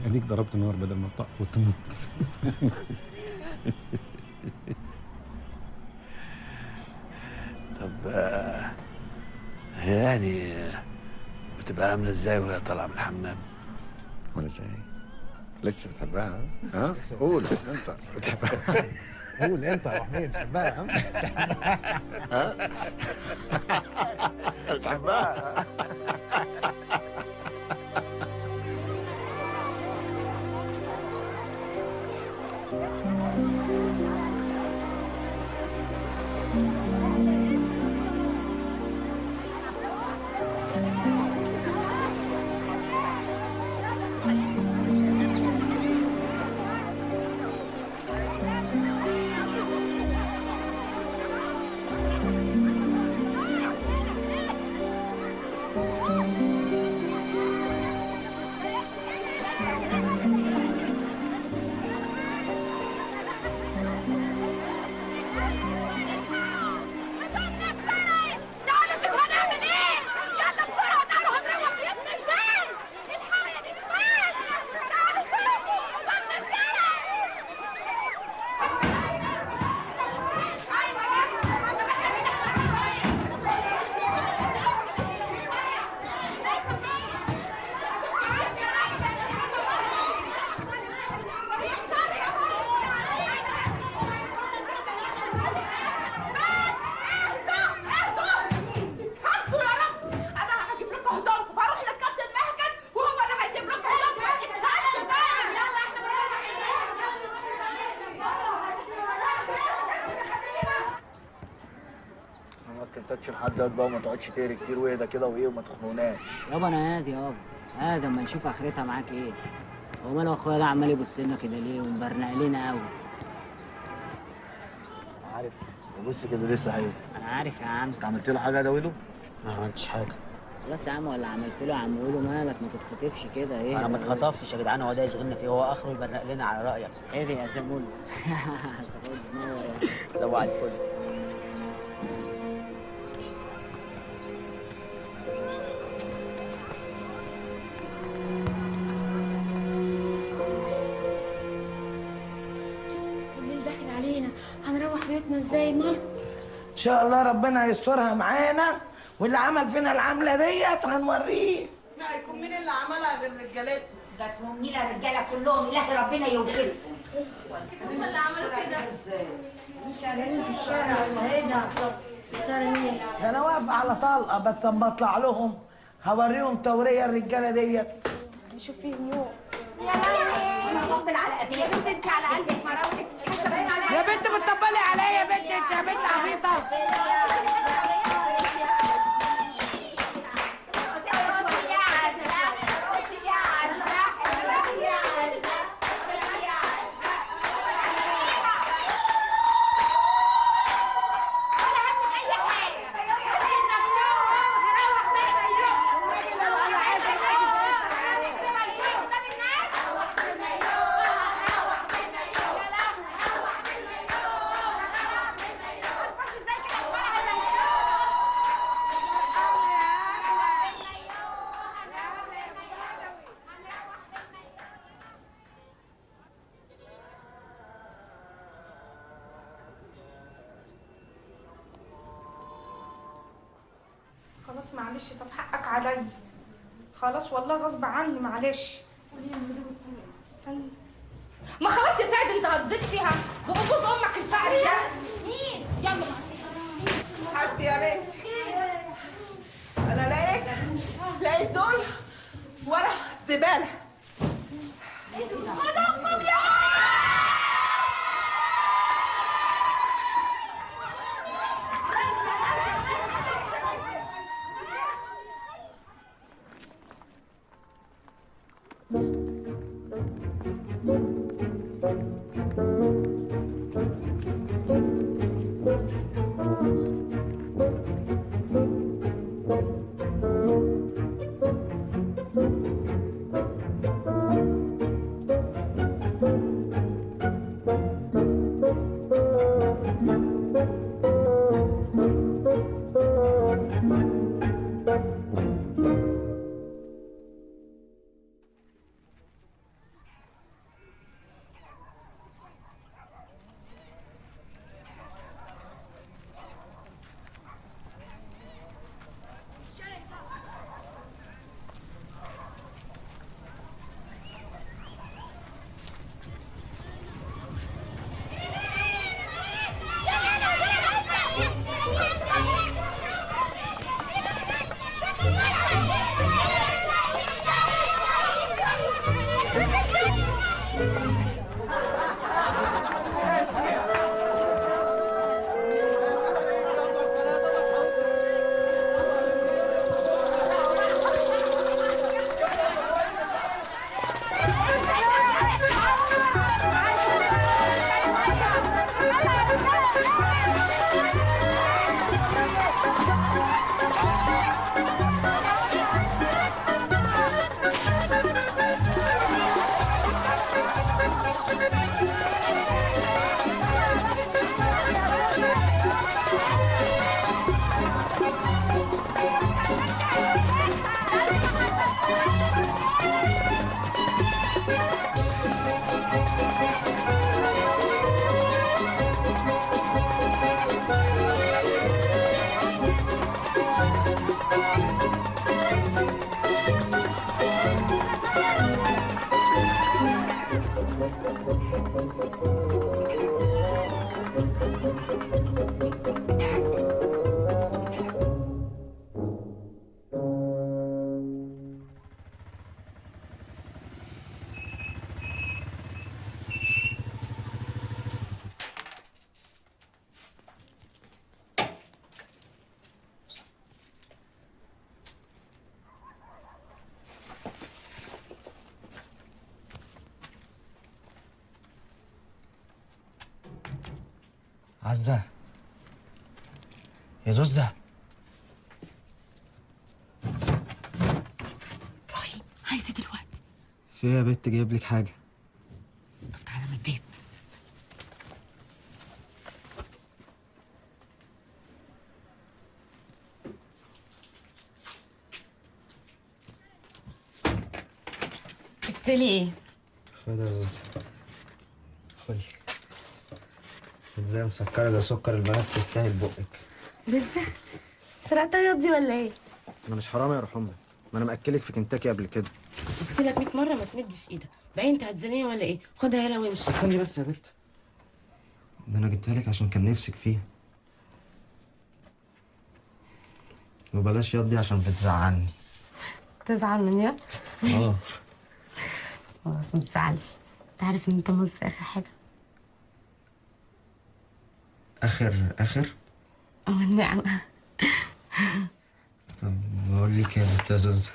Speaker 9: أديك ضربت نار بدل ما تطق وتموت [laughs]
Speaker 4: طب آه، هي يعني بتبقى عامله إزاي وهي طالعة من الحمام
Speaker 9: ولا إزاي لسه بتحبها ها؟ قول انت بتحبها [laughs] قول انت يا حميد بتحبها ها؟ [laughs] ها؟ بتحبها [laughs]
Speaker 11: كنتكش لحد دلوقتي بقى وما تقعدش تهري كتير واهدى كده وإيه وما تخنقناش.
Speaker 24: يابا أنا هادي يابا هادي أما نشوف آخرتها معاك إيه. هو ماله أخويا ده عمال يبص لنا كده ليه ومبرنق لنا قوي
Speaker 11: عارف بص كده لسه حلو
Speaker 24: أنا عارف يا عم.
Speaker 11: أنت عملت له حاجة يا دويلو؟ ما عملتش حاجة.
Speaker 24: خلاص يا عم ولا عملت له يا عم؟ قوله مالك ما تتخطفش كده إيه؟
Speaker 22: أنا ما اتخطفتش يا جدعان هو ده يشغلنا فيه هو آخره يبرق لنا على رأيك.
Speaker 24: إيه يا زبون [laughs] زبون منور يا
Speaker 22: سوا الفل.
Speaker 25: شاء الله ربنا يسترها معانا واللي عمل فينا العملة ديت هنوريه.
Speaker 26: ما يكون مين اللي عملها غير رجالتنا؟
Speaker 3: ده تهمنينا الرجالة كلهم؟ إله ربنا يوجزهم.
Speaker 26: هم اللي عملوا كده؟
Speaker 25: في الشارع ده أنا واقف على طلقة بس اما أطلع لهم هوريهم تورية الرجالة ديت.
Speaker 17: نشوف فيهم يوم
Speaker 3: أنا هطبل على قديم
Speaker 17: يا بنت انت على قلبك مراوتك
Speaker 25: بنت
Speaker 27: خلاص معلش طب حقك عليا. خلاص والله غصب عني معلش. استني.
Speaker 17: ما خلاص يا سعد انت هتزيد فيها. بقبوز أمك الفقري ده. مين؟ يلا مع السلامة.
Speaker 14: حسبي يا بنتي أنا لقيت لقيت دول ورا الزباله يا
Speaker 1: زوزة.
Speaker 15: إبراهيم عايزه دلوقتي
Speaker 1: في إيه يا بت جايب لك حاجة؟
Speaker 15: طب تعالى من البيت.
Speaker 2: جبت لي إيه؟
Speaker 1: خد يا زوزة. خدي إزاي مسكرة زي سكر البنات تستاهل بقك.
Speaker 2: لسه سرقتها ياضي ولا إيه؟
Speaker 1: أنا مش حرامي يا روح أمك ما أنا مأكلك في كنتاكي قبل كده.
Speaker 2: قلت لك 100 مرة ما تمدش إيدك. بقى أنت هتزنيني ولا إيه؟ خدها يلا وامشي.
Speaker 1: استني بس يا بت. ده أنا جبتها لك عشان كان نفسك فيها. وبلاش ياض دي عشان بتزعلني.
Speaker 2: تزعل من يد؟
Speaker 1: آه.
Speaker 2: خلاص ما تزعلش. أنت عارف إن أنت مص آخر
Speaker 1: حاجة. آخر
Speaker 2: آخر؟ النعمه
Speaker 1: طب بقول لك يا بت يا زوزة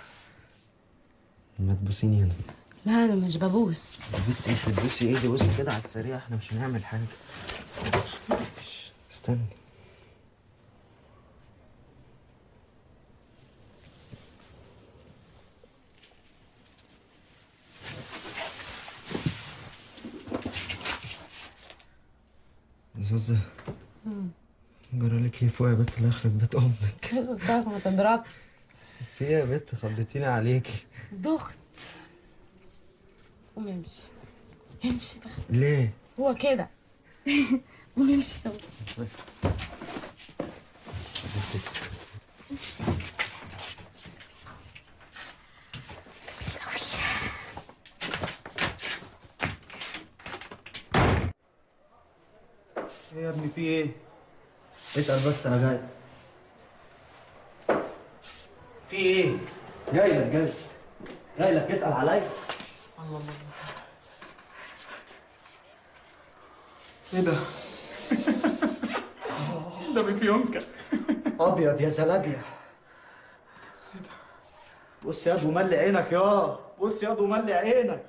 Speaker 1: ما تبوسيني هنا.
Speaker 2: لا أنا مش ببوس.
Speaker 1: يا بت إيش بتبوسي؟ ايدي بوسي كده على السريع إحنا مش هنعمل حاجة. إيش، استني. زوزة جرى لك إيه فوق يا بنت اللي يخرب بيت
Speaker 2: أمك [laughs] ما تضربش.
Speaker 1: في إيه يا بنت خضتيني عليكي.
Speaker 2: دخت. قوم امشي. امشي بقى.
Speaker 1: ليه؟
Speaker 2: هو كده. [laughs] قوم امشي امشي.
Speaker 28: إيه يا ابني في إيه؟ اتقل بس أنا جاي. في إيه؟ جاي لك جاي. جاي لك اتقل عليا. الله الله إيه ده؟ [laughs] ده بفيونكة أبيض يا زلابيا بص يا دو ملي عينك يا. بص يا دو ملي عينك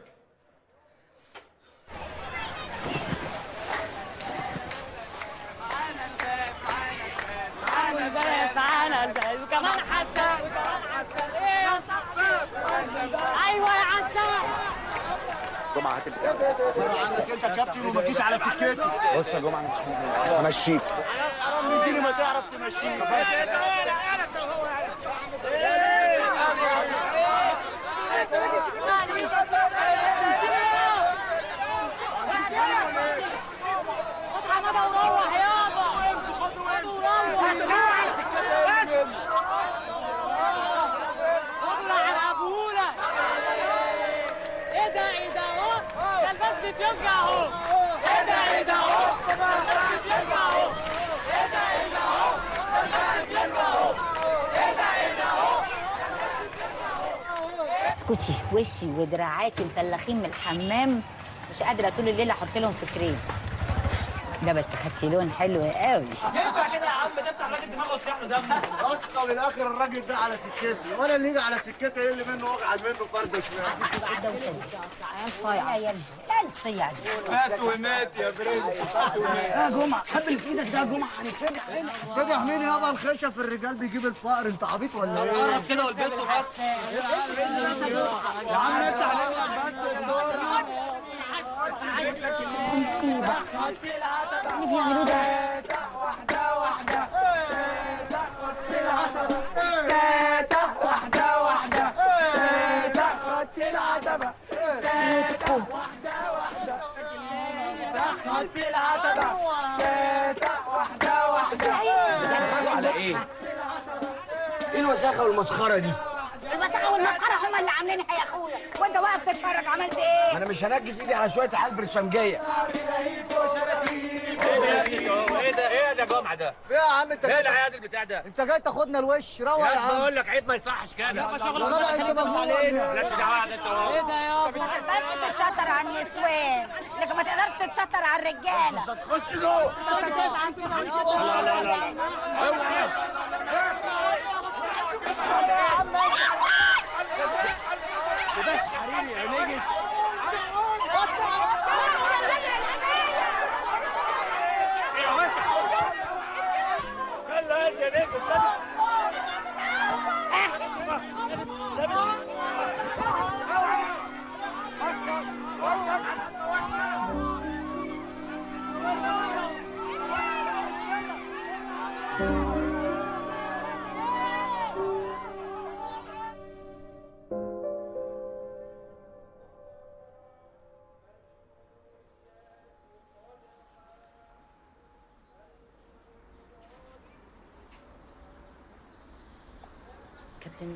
Speaker 29: تعالى الباس تعالى إيه يا أيوه يا عسل
Speaker 30: جمعة هات البتاع
Speaker 11: عنك انت كابتن وما تجيش على سكتي
Speaker 30: بص يا جمعة أنا مش مهم. همشيك
Speaker 11: حرام مديني ما تعرف تمشيك
Speaker 29: خد حماده وروح يابا خد وروح خد على ابونا إيه ده إيه ده اهو ده الباس بيفيونكا اهو إيه ده إيه ده اهو ده الباس بيفيونكا اهو إيه ده إيه
Speaker 3: اسكتي وشي ودراعاتي مسلخين من الحمام مش قادرة طول الليل أحط لهم في كريم ده بس خدتي لون حلو قوي.
Speaker 28: ينفع كده يا عم بتاع الراجل دماغه وسيح له دمه
Speaker 11: أصلا للاخر الراجل ده على سكتي. وأنا اللي يجي على سكتي إيه اللي منه وجع منه فرده شمال
Speaker 3: الدوشه دي عيال صايعه لا لا الصيع دي
Speaker 28: مات ومات يا برنس. مات ومات.
Speaker 11: يا جمعة. خبي اللي في إيدك ده يا جمعة. هنتفجع هنا فتح مين يابا الخشب في الرجال بيجيب الفقر. أنت عبيط ولا إيه؟
Speaker 28: قرب كده والبسه بس.
Speaker 11: يا عم انت عليك بس
Speaker 3: مصيبة اللي بيعملوه ده
Speaker 11: واحدة واحدة العتبه تاتا واحدة واحدة
Speaker 7: على إيه؟ إيه الوساخة والمسخرة دي؟
Speaker 3: والمسخره هما اللي عاملينها يا اخويا وانت واقف تتفرج عملت إيه؟
Speaker 7: أنا مش هنجس ايدي على شوية عيال برشمجيه
Speaker 28: إيه ده إيه ده جمعه ده
Speaker 11: في يا عم انت
Speaker 28: إيه العياد البتاع ده
Speaker 11: انت جاي تاخدنا الوش روق يا عم
Speaker 28: بقول لك عيب ما يصحش كده
Speaker 11: يابا شغل غلط انت مش علينا
Speaker 28: مالكش دعوه انت اهو
Speaker 29: إيه ده يابا
Speaker 3: بس تتشطر على النسوان لكن ما تقدرش تتشطر على الرجاله
Speaker 11: خش جوه
Speaker 28: لا لا لا لا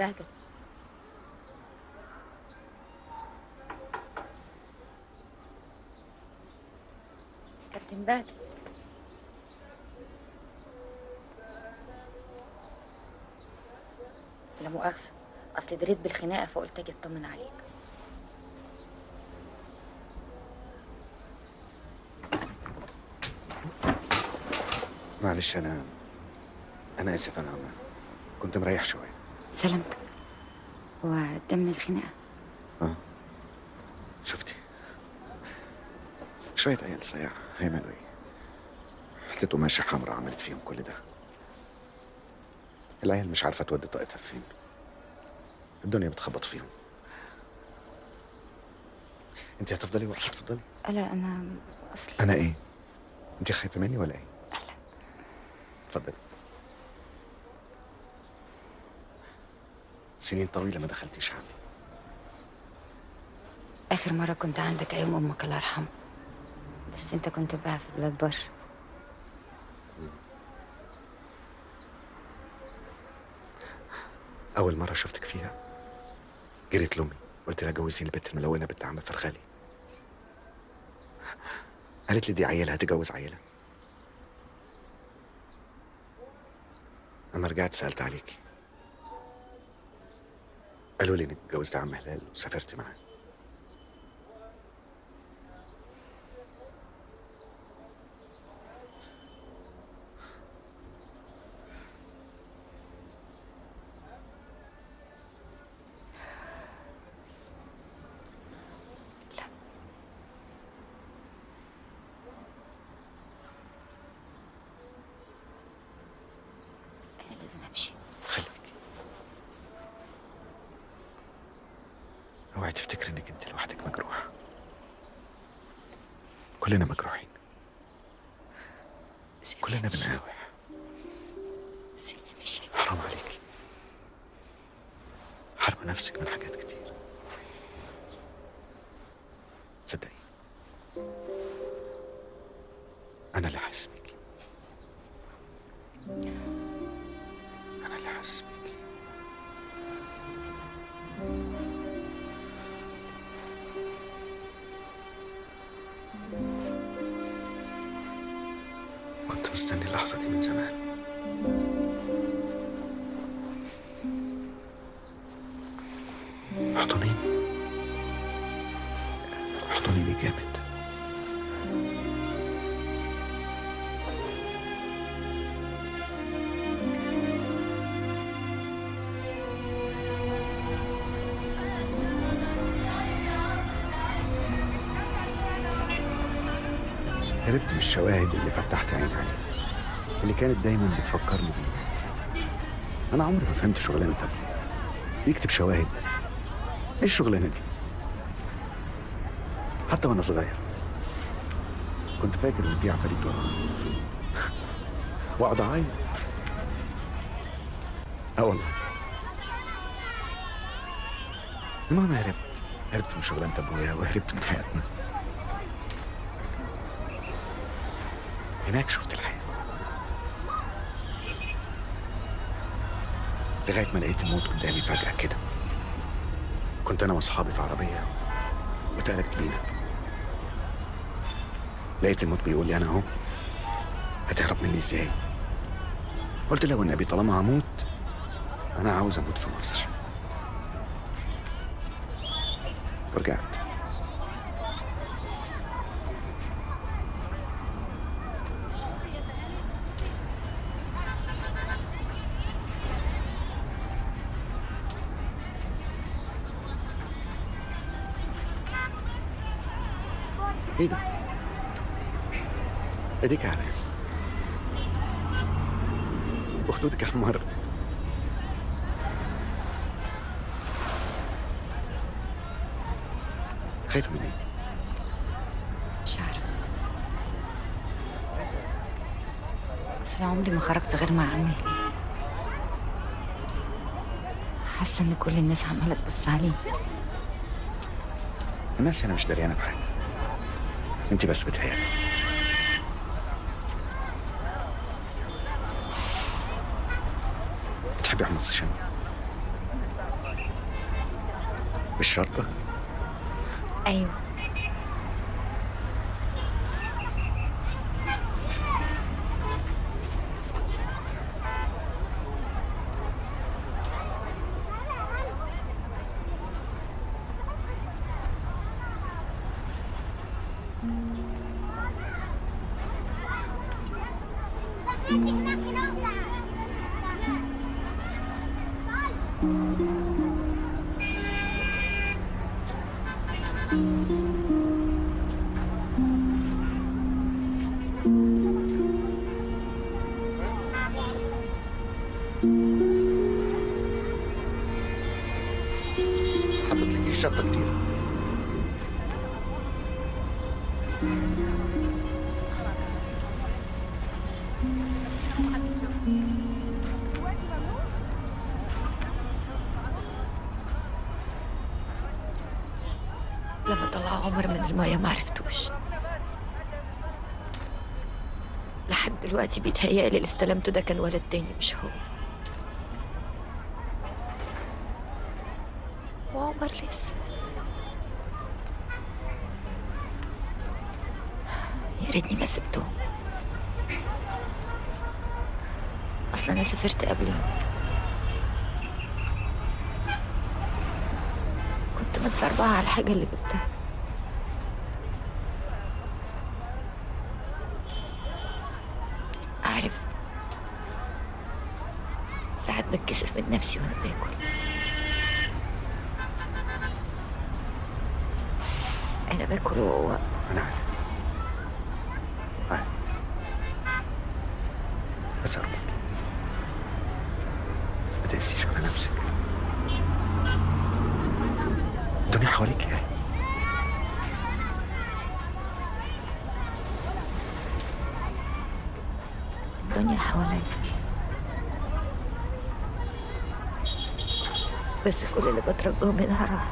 Speaker 3: بهجت كابتن بهجت لا مؤاخذة أصل دريت بالخناقة فقلت أجي أطمن عليك.
Speaker 30: معلش أنا أنا آسف أنا كنت مريح شوية.
Speaker 3: سلامتك. هو ده من الخناقة.
Speaker 30: آه. شفتي. شوية عيال صياع هيعملوا إيه حتة قماشة حمراء عملت فيهم كل ده. العيال مش عارفة تودي طاقتها فين. الدنيا بتخبط فيهم. انت هتفضلي واقفه تفضلي
Speaker 3: لا أنا أصل
Speaker 30: أنا إيه؟ انت خايفة مني ولا إيه؟ اتفضلي. سنين طويلة ما دخلتيش عندي.
Speaker 3: آخر مرة كنت عندك أيام أمك الله يرحمها. بس أنت كنت بقى في بلاد بر
Speaker 30: أول مرة شفتك فيها جريت لأمي قلت لها جوزيني البنت الملونة بنت عم فرغالي قالت لي دي عيله هتجوز عيله لما رجعت سألت عليكي. قالوا لي إنك اتجوزت عم هلال وسافرت معاه أنا عمري. ما فهمت شغلانة أبوي بيكتب شواهد. إيه الشغلانة دي؟ حتى وأنا صغير. كنت فاكر إن في عفاريت ورايا وأقعد أعيط. آه والله. المهم هربت. هربت من شغلانة أبويا وهربت من حياتنا. هناك شفت لغاية ما لقيت الموت قدامي فجأة كده. كنت أنا وأصحابي في عربية واتقلبت بينا. لقيت الموت بيقول لي أنا أهو. هتهرب مني إزاي؟ قلت له والنبي طالما هموت أنا عاوز أموت في مصر. ورجعت وخدودك احمرت خايفة من إيه؟
Speaker 28: مش عارفة بس أنا عمري ما خرجت غير مع عمي. حاسة إن كل الناس عمالة تبص عليه
Speaker 30: الناس هنا مش دريانة بحاجة. انت بس بتهيألي بتحبي حمص الشام بالشطة
Speaker 28: أيوة. المية ما عرفتوش. لحد دلوقتي بيتهيألي اللي استلمته ده كان ولد تاني مش هو وعمر لسه يا ريتني ما سبته اصل أنا سافرت قبلهم كنت متسربعة على الحاجة اللي جبتها عارف ساعات بتكسف من نفسي وأنا باكل أنا باكل وهو
Speaker 30: أنا عارف عارف بس ارجوك ما تقسيش على نفسك الدنيا حواليك إيه
Speaker 28: الدنيا حواليا بس كل اللي بترجاه منها راح
Speaker 30: كلنا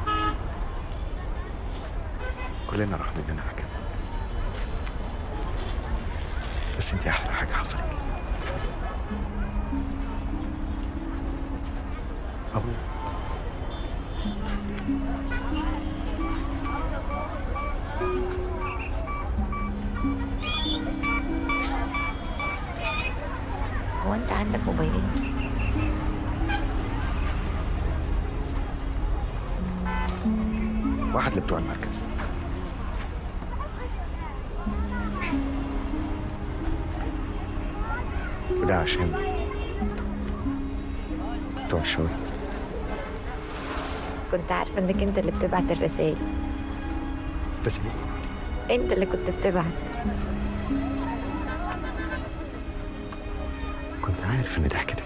Speaker 30: واحد لبتوع المركز. وده عشان بتوع الشغل.
Speaker 28: كنت عارفة إنك أنت اللي بتبعت الرسائل.
Speaker 30: بس ليه؟
Speaker 28: أنت اللي كنت بتبعت.
Speaker 30: كنت عارف إن ضحكتك حلوة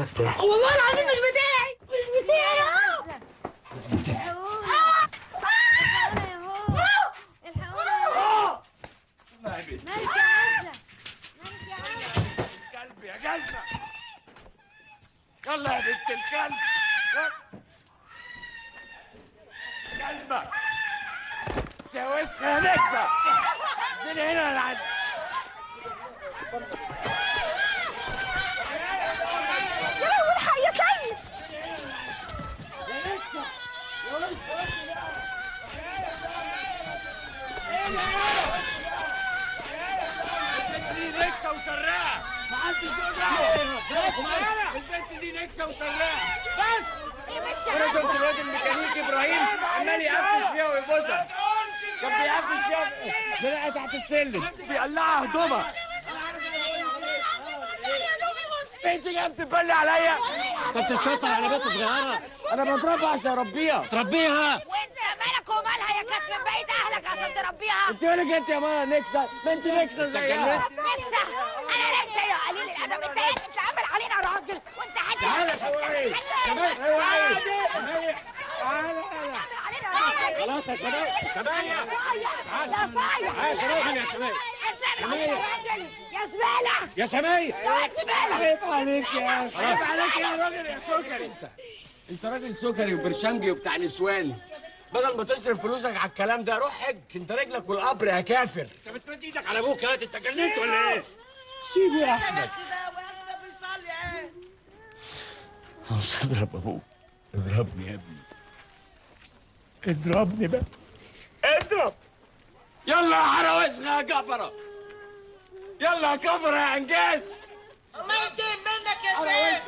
Speaker 31: اللباس ده بتاعك
Speaker 17: والله العظيم مش بتاعي مش بتاعي
Speaker 4: كلب يا جزمة يلا يا بنت الكلب يلا. جزمة يا وسخة يا نكسة من هنا أنا عندي
Speaker 3: الحق يا سيد
Speaker 4: يا نكسة يا وسخة البنت دي نكسة وسراقة ما حدش يقدر البنت دي نكسة وسراقة بس أنا شفت الواد الميكانيكي إبراهيم عمال يقفش فيها ويبوسها كان بيقفش فيها زنقها تحت السلم بيقلعها هدومها انت جاية بتبلي عليا انت بتشطر على بنت صغيره أنا بضربها عشان اربيها تربيها
Speaker 3: وانت مالك ومالها يا كانت من بعيد اهلك عشان تربيها
Speaker 4: انت مالك انت يا ماما نكسه ما انت نكسه زيها.
Speaker 3: نكسة أنا نكسة يا قليل الأدب. أنت إيه بتعمل علينا راجل. وأنت حاجة.
Speaker 4: تعالى شوقي خلاص يا شباب. شباب.
Speaker 3: يا صايع.
Speaker 4: يا شباب يا شباب.
Speaker 3: يا راجل يا زبالة
Speaker 4: يا
Speaker 3: يا زبالة
Speaker 4: عيب عليك يا عيب عليك يا راجل يا سكري انت. انت راجل سكري وبرشنجي وبتاع نسوان بدل ما تصرف فلوسك على الكلام ده روح حج. انت رجلك والقبر يا كافر. انت بتمد إيدك على أبوك يا انت جننت ولا إيه؟ سيبه يا أحمد.
Speaker 32: خلاص اضرب أبوك. اضربني يا ابني. اضربني بقى.
Speaker 4: اضرب. يلا يا حراوسخة يا كفرة. يلا يا كفرة يا أنجاز.
Speaker 3: الله يديم منك يا شيخ.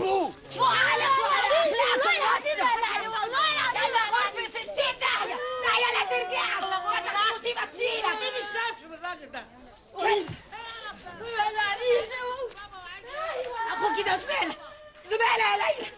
Speaker 4: مظبوط
Speaker 3: فوق على فوق على اخلاقك والله العظيم في 60 داهيه داهيه لا ترجعك المصيبه تشيلك
Speaker 33: مين الشمس بالراجل ده.
Speaker 8: طيب. كلب ما اخوكي ده
Speaker 34: زميله زميلة يا ليلى.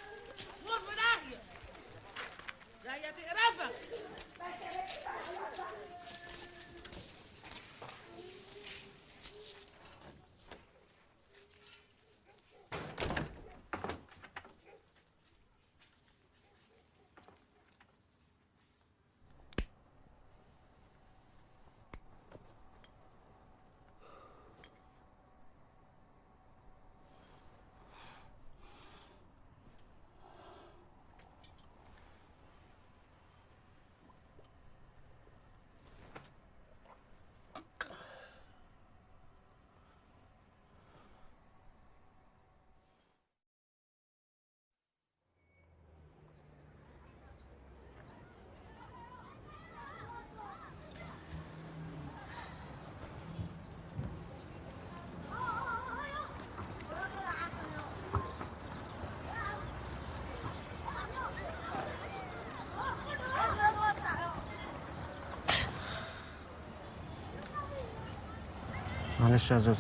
Speaker 1: معلش يا زوز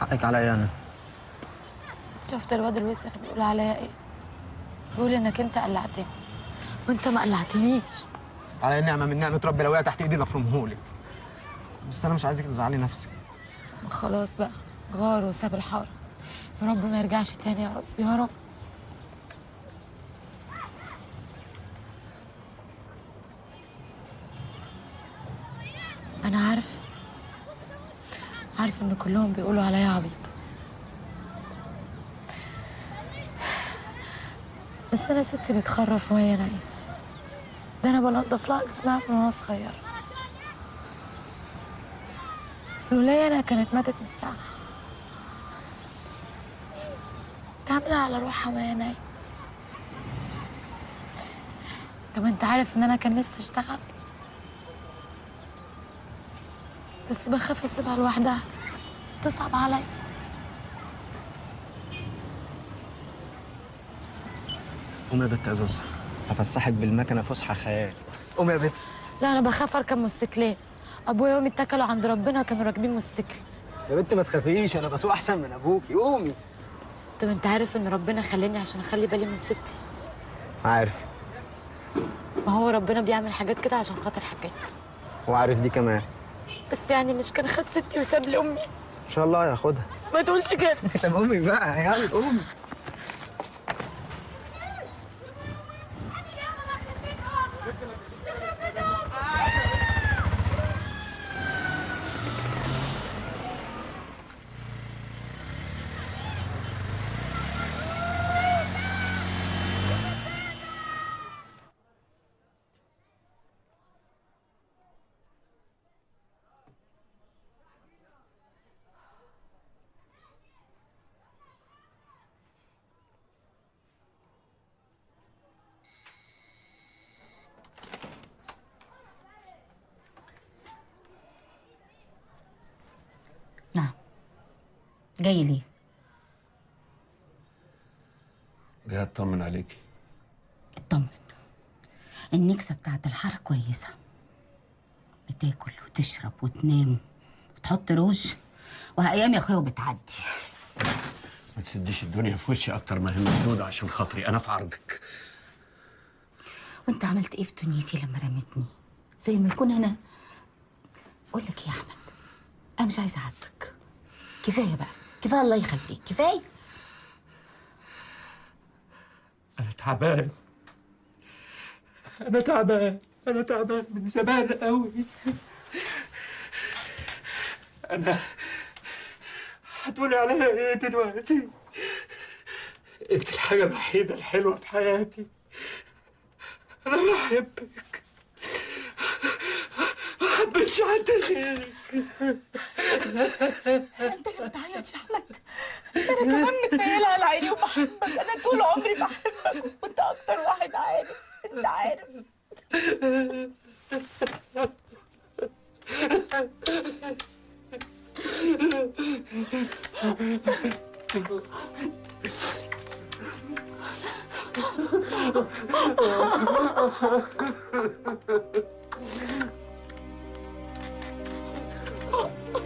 Speaker 1: حقك عليا أنا.
Speaker 2: شفت الواد الوسخ بيقول عليا إيه؟ بيقول إنك أنت قلعتني. وأنت ما قلعتنيش.
Speaker 1: على نعمة من نعمة ربي لو تحت إيدي لافرمهولك بس أنا مش عايزك تزعلي نفسك.
Speaker 2: خلاص بقى غار وساب الحارة. يا رب ما يرجعش تاني يا رب. يا رب أنا عارف عارف ان كلهم بيقولوا عليا عبيط. بس أنا ستي بتخرف وهي نايمة. ده أنا بنضف لها جسمها من وأنا صغيرة. لولايا أنا كانت ماتت من الساعة. تعملها على روحها وهي نايمة. طب أنت عارف إن أنا كان نفسي أشتغل؟ بس بخاف أسيبها لوحدها. تصعب عليا
Speaker 1: قومي يا بت يا زوز هفسحك بالمكنة فسحة خيال. قومي يا بت.
Speaker 2: لا أنا بخاف أركب موتوسيكلين. أبويا وأمي اتكلوا عند ربنا كانوا راكبين موتوسيكل.
Speaker 1: يا بت ما تخافيش أنا بسوق أحسن من أبوكي. قومي.
Speaker 2: طب أنت عارف إن ربنا خلاني عشان أخلي بالي من ستي؟
Speaker 1: عارف.
Speaker 2: ما هو ربنا بيعمل حاجات كده عشان خاطر حاجات.
Speaker 1: وعارف دي كمان.
Speaker 2: بس يعني مش كان خد ستي وساب لي امي
Speaker 1: ان شاء الله هياخدها
Speaker 2: ما تقولش كده
Speaker 1: طب قومي بقى يلا قومي
Speaker 3: جاي ليه؟
Speaker 4: جاي أطمن عليكي.
Speaker 3: اطمن. النكسة بتاعت الحارة كويسة. بتاكل وتشرب وتنام وتحط روج. وأيام يا أخويا وبتعدي.
Speaker 4: ما تسديش الدنيا في وشي أكتر ما هي مسدودة عشان خاطري. أنا في عرضك.
Speaker 3: وأنت عملت إيه في دنيتي لما رمتني؟ زي ما يكون أنا. أقول لك إيه يا أحمد؟ أنا مش عايزة أعاتبك كفاية بقى. كفاية الله يخليك؟ كفاية
Speaker 35: أنا تعبان. أنا تعبان. أنا تعبان من زمان قوي أنا هتقولي عليا إيه دلوقتي؟ أنت الحاجة الوحيدة الحلوة في حياتي. أنا بحبك بنتش حد غيرك
Speaker 8: أنت اللي بتعيط يا احمد أنا كمان متنيله على عيني وبحبك أنا طول عمري بحبك. وانت أكتر واحد عارف. أنت عارف. [laughs] Oh. [laughs]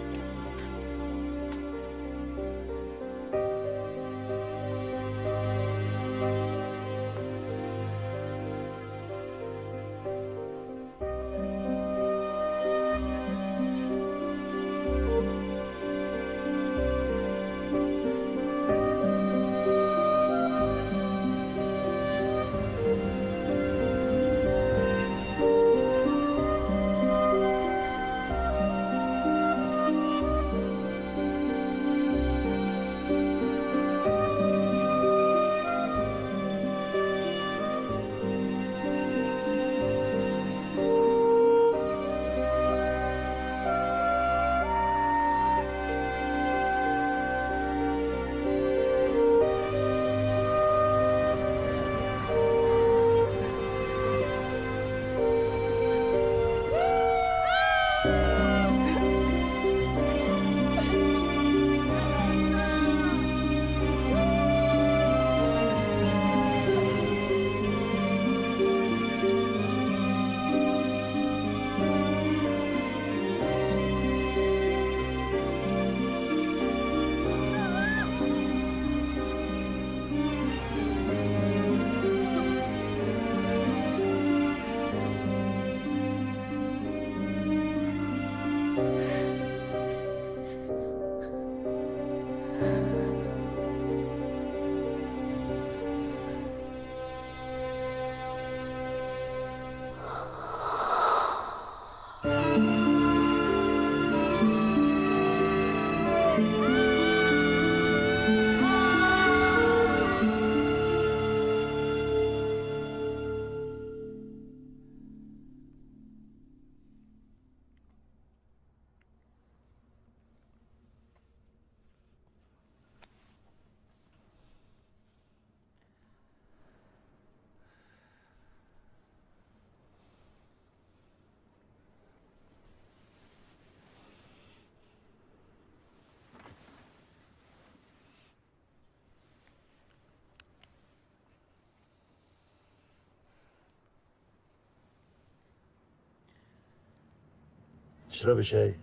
Speaker 4: اشربي شاي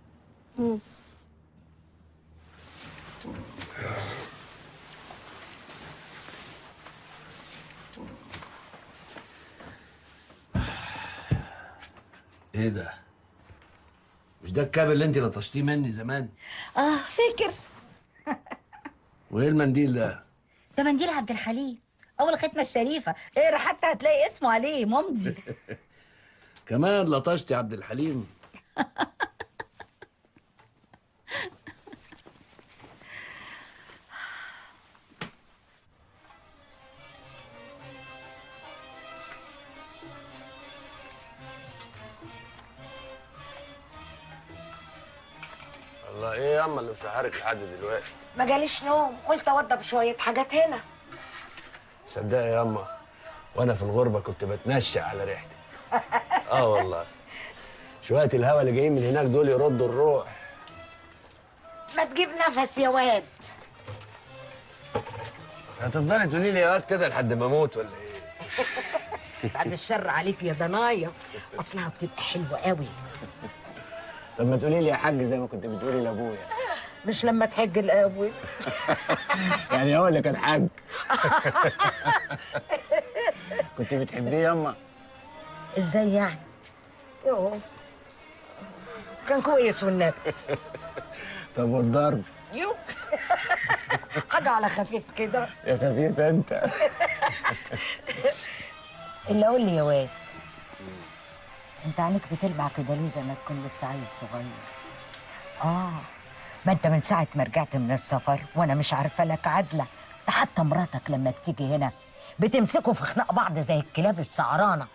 Speaker 36: مم.
Speaker 4: إيه ده؟ مش ده الكاب اللي انت لطشتيه مني زمان؟
Speaker 15: آه فاكر [laughs]
Speaker 4: وإيه المنديل ده؟
Speaker 15: ده منديل عبد الحليم أول ختمة الشريفة اقرأ حتى هتلاقي اسمه عليه ممضي [laughs]
Speaker 4: كمان لطشتي عبد الحليم [laughs] مسهرك لحد دلوقتي.
Speaker 15: ما جاليش نوم قلت أوضب شوية حاجات هنا.
Speaker 4: تصدقي ياما وأنا في الغربة كنت بتنشأ على ريحتك [laughs] آه والله. شوية الهوا اللي جايين من هناك دول يردوا الروح.
Speaker 15: ما تجيب نفس يا واد.
Speaker 4: هتفضلي تقولي لي يا واد كده لحد ما أموت ولا إيه؟ [laughs]
Speaker 15: بعد الشر عليك يا ضنايا. أصلها بتبقى حلوة قوي.
Speaker 1: طب ما تقولي لي يا حاج زي ما كنت بتقولي لأبويا.
Speaker 15: مش لما تحج الأول. [laughs]
Speaker 1: يعني هو اللي كان حاج. [laughs] كنت بتحبيه ياما
Speaker 15: إزاي يعني؟ يوه كان كويس والنبي. [laughs]
Speaker 1: طب والضرب؟
Speaker 15: يو. حاجة على خفيف كده.
Speaker 1: يا خفيف أنت.
Speaker 15: اللي قول لي يا واد أنت عينيك بتلمع كده ليه زي ما تكون لسه عيل صغير؟ آه. ما انت من ساعة ما رجعت من السفر وأنا مش عارفة لك عدلة. ده حتى مراتك لما بتيجي هنا بتمسكوا في خناق بعض زي الكلاب السعرانه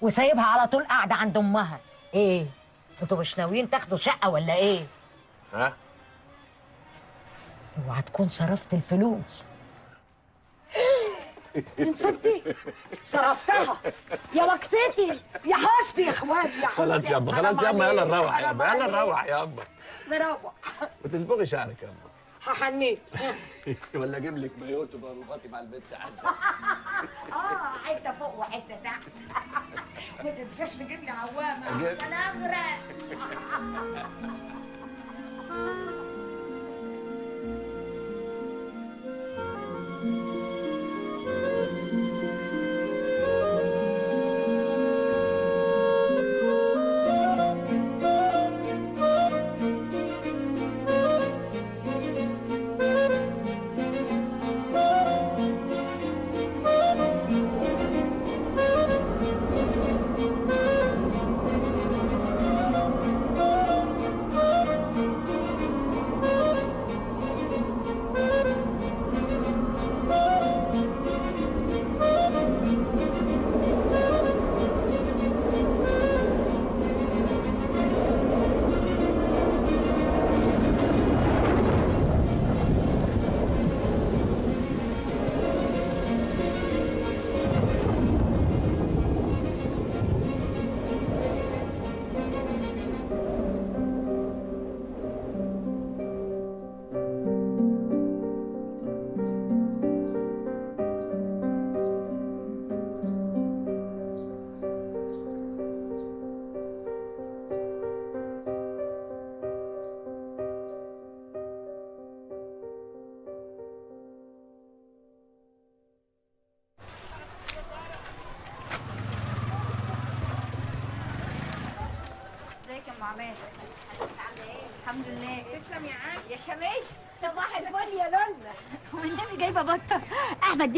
Speaker 15: وسايبها على طول قاعدة عند أمها. إيه؟ أنتوا مش ناويين تاخدوا شقة ولا إيه؟
Speaker 4: ها؟
Speaker 15: اوعى تكون صرفت الفلوس. [laughs] نسبتي صرفتها. يا وكستي يا حستي يا اخواتي يا حستي
Speaker 4: خلاص يابا خلاص يابا يلا نروح يابا يلا نروح يابا
Speaker 15: نروح
Speaker 4: وتصبغي شعرك يابا
Speaker 15: هحنيك [laughs]
Speaker 4: ولا أجيب لك مايو تبقى رباطي مع البنت عزة. [laughs]
Speaker 15: آه حتة فوق وحتة تحت. [laughs] ما تنساش تجيب لي
Speaker 4: عوامة.
Speaker 15: أنا اغرق
Speaker 36: ازيك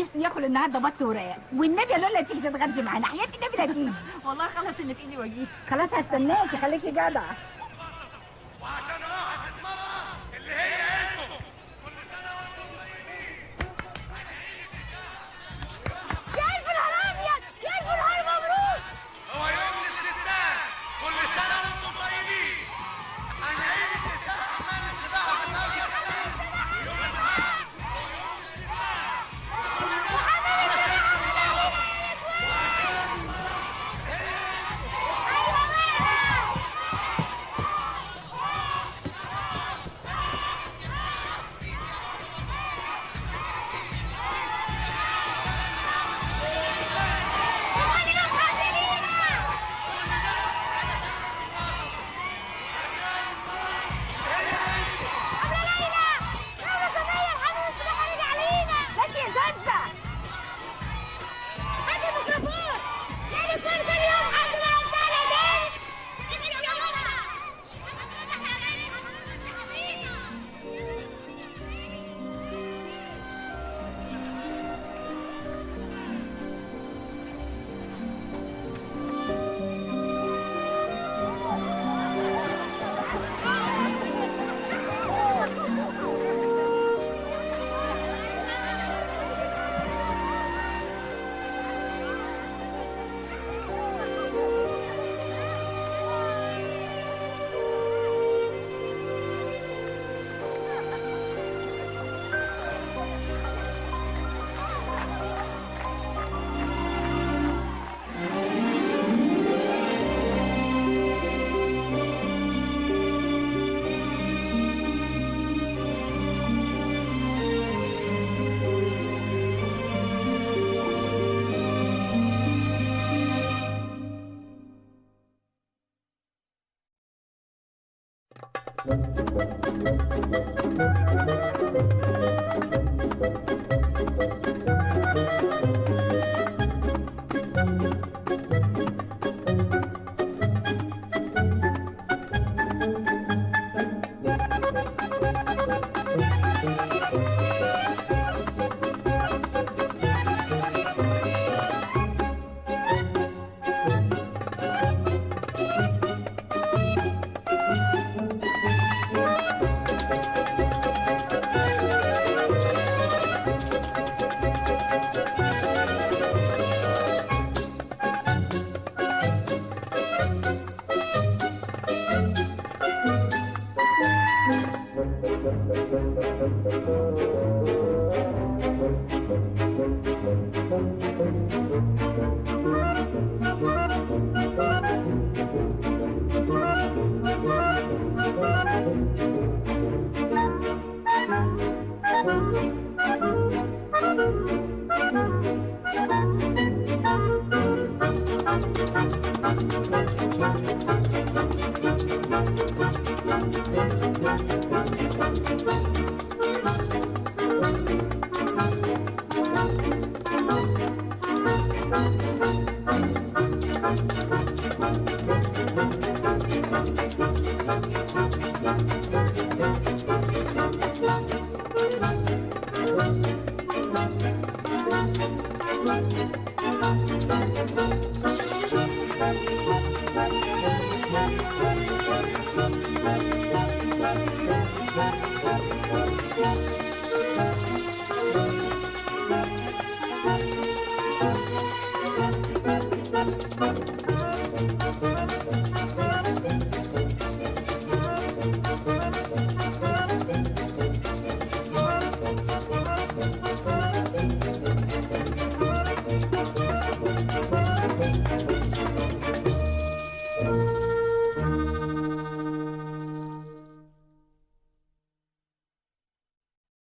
Speaker 3: نفسي ياكل النهارده بط وراق والنبي يا لولا تيجي تتغدي معانا. حياتي النبي لا تيجي.
Speaker 36: والله خلص اللي في إيدي وأجيب.
Speaker 3: خلاص هستناكي خليكي
Speaker 21: جدعة.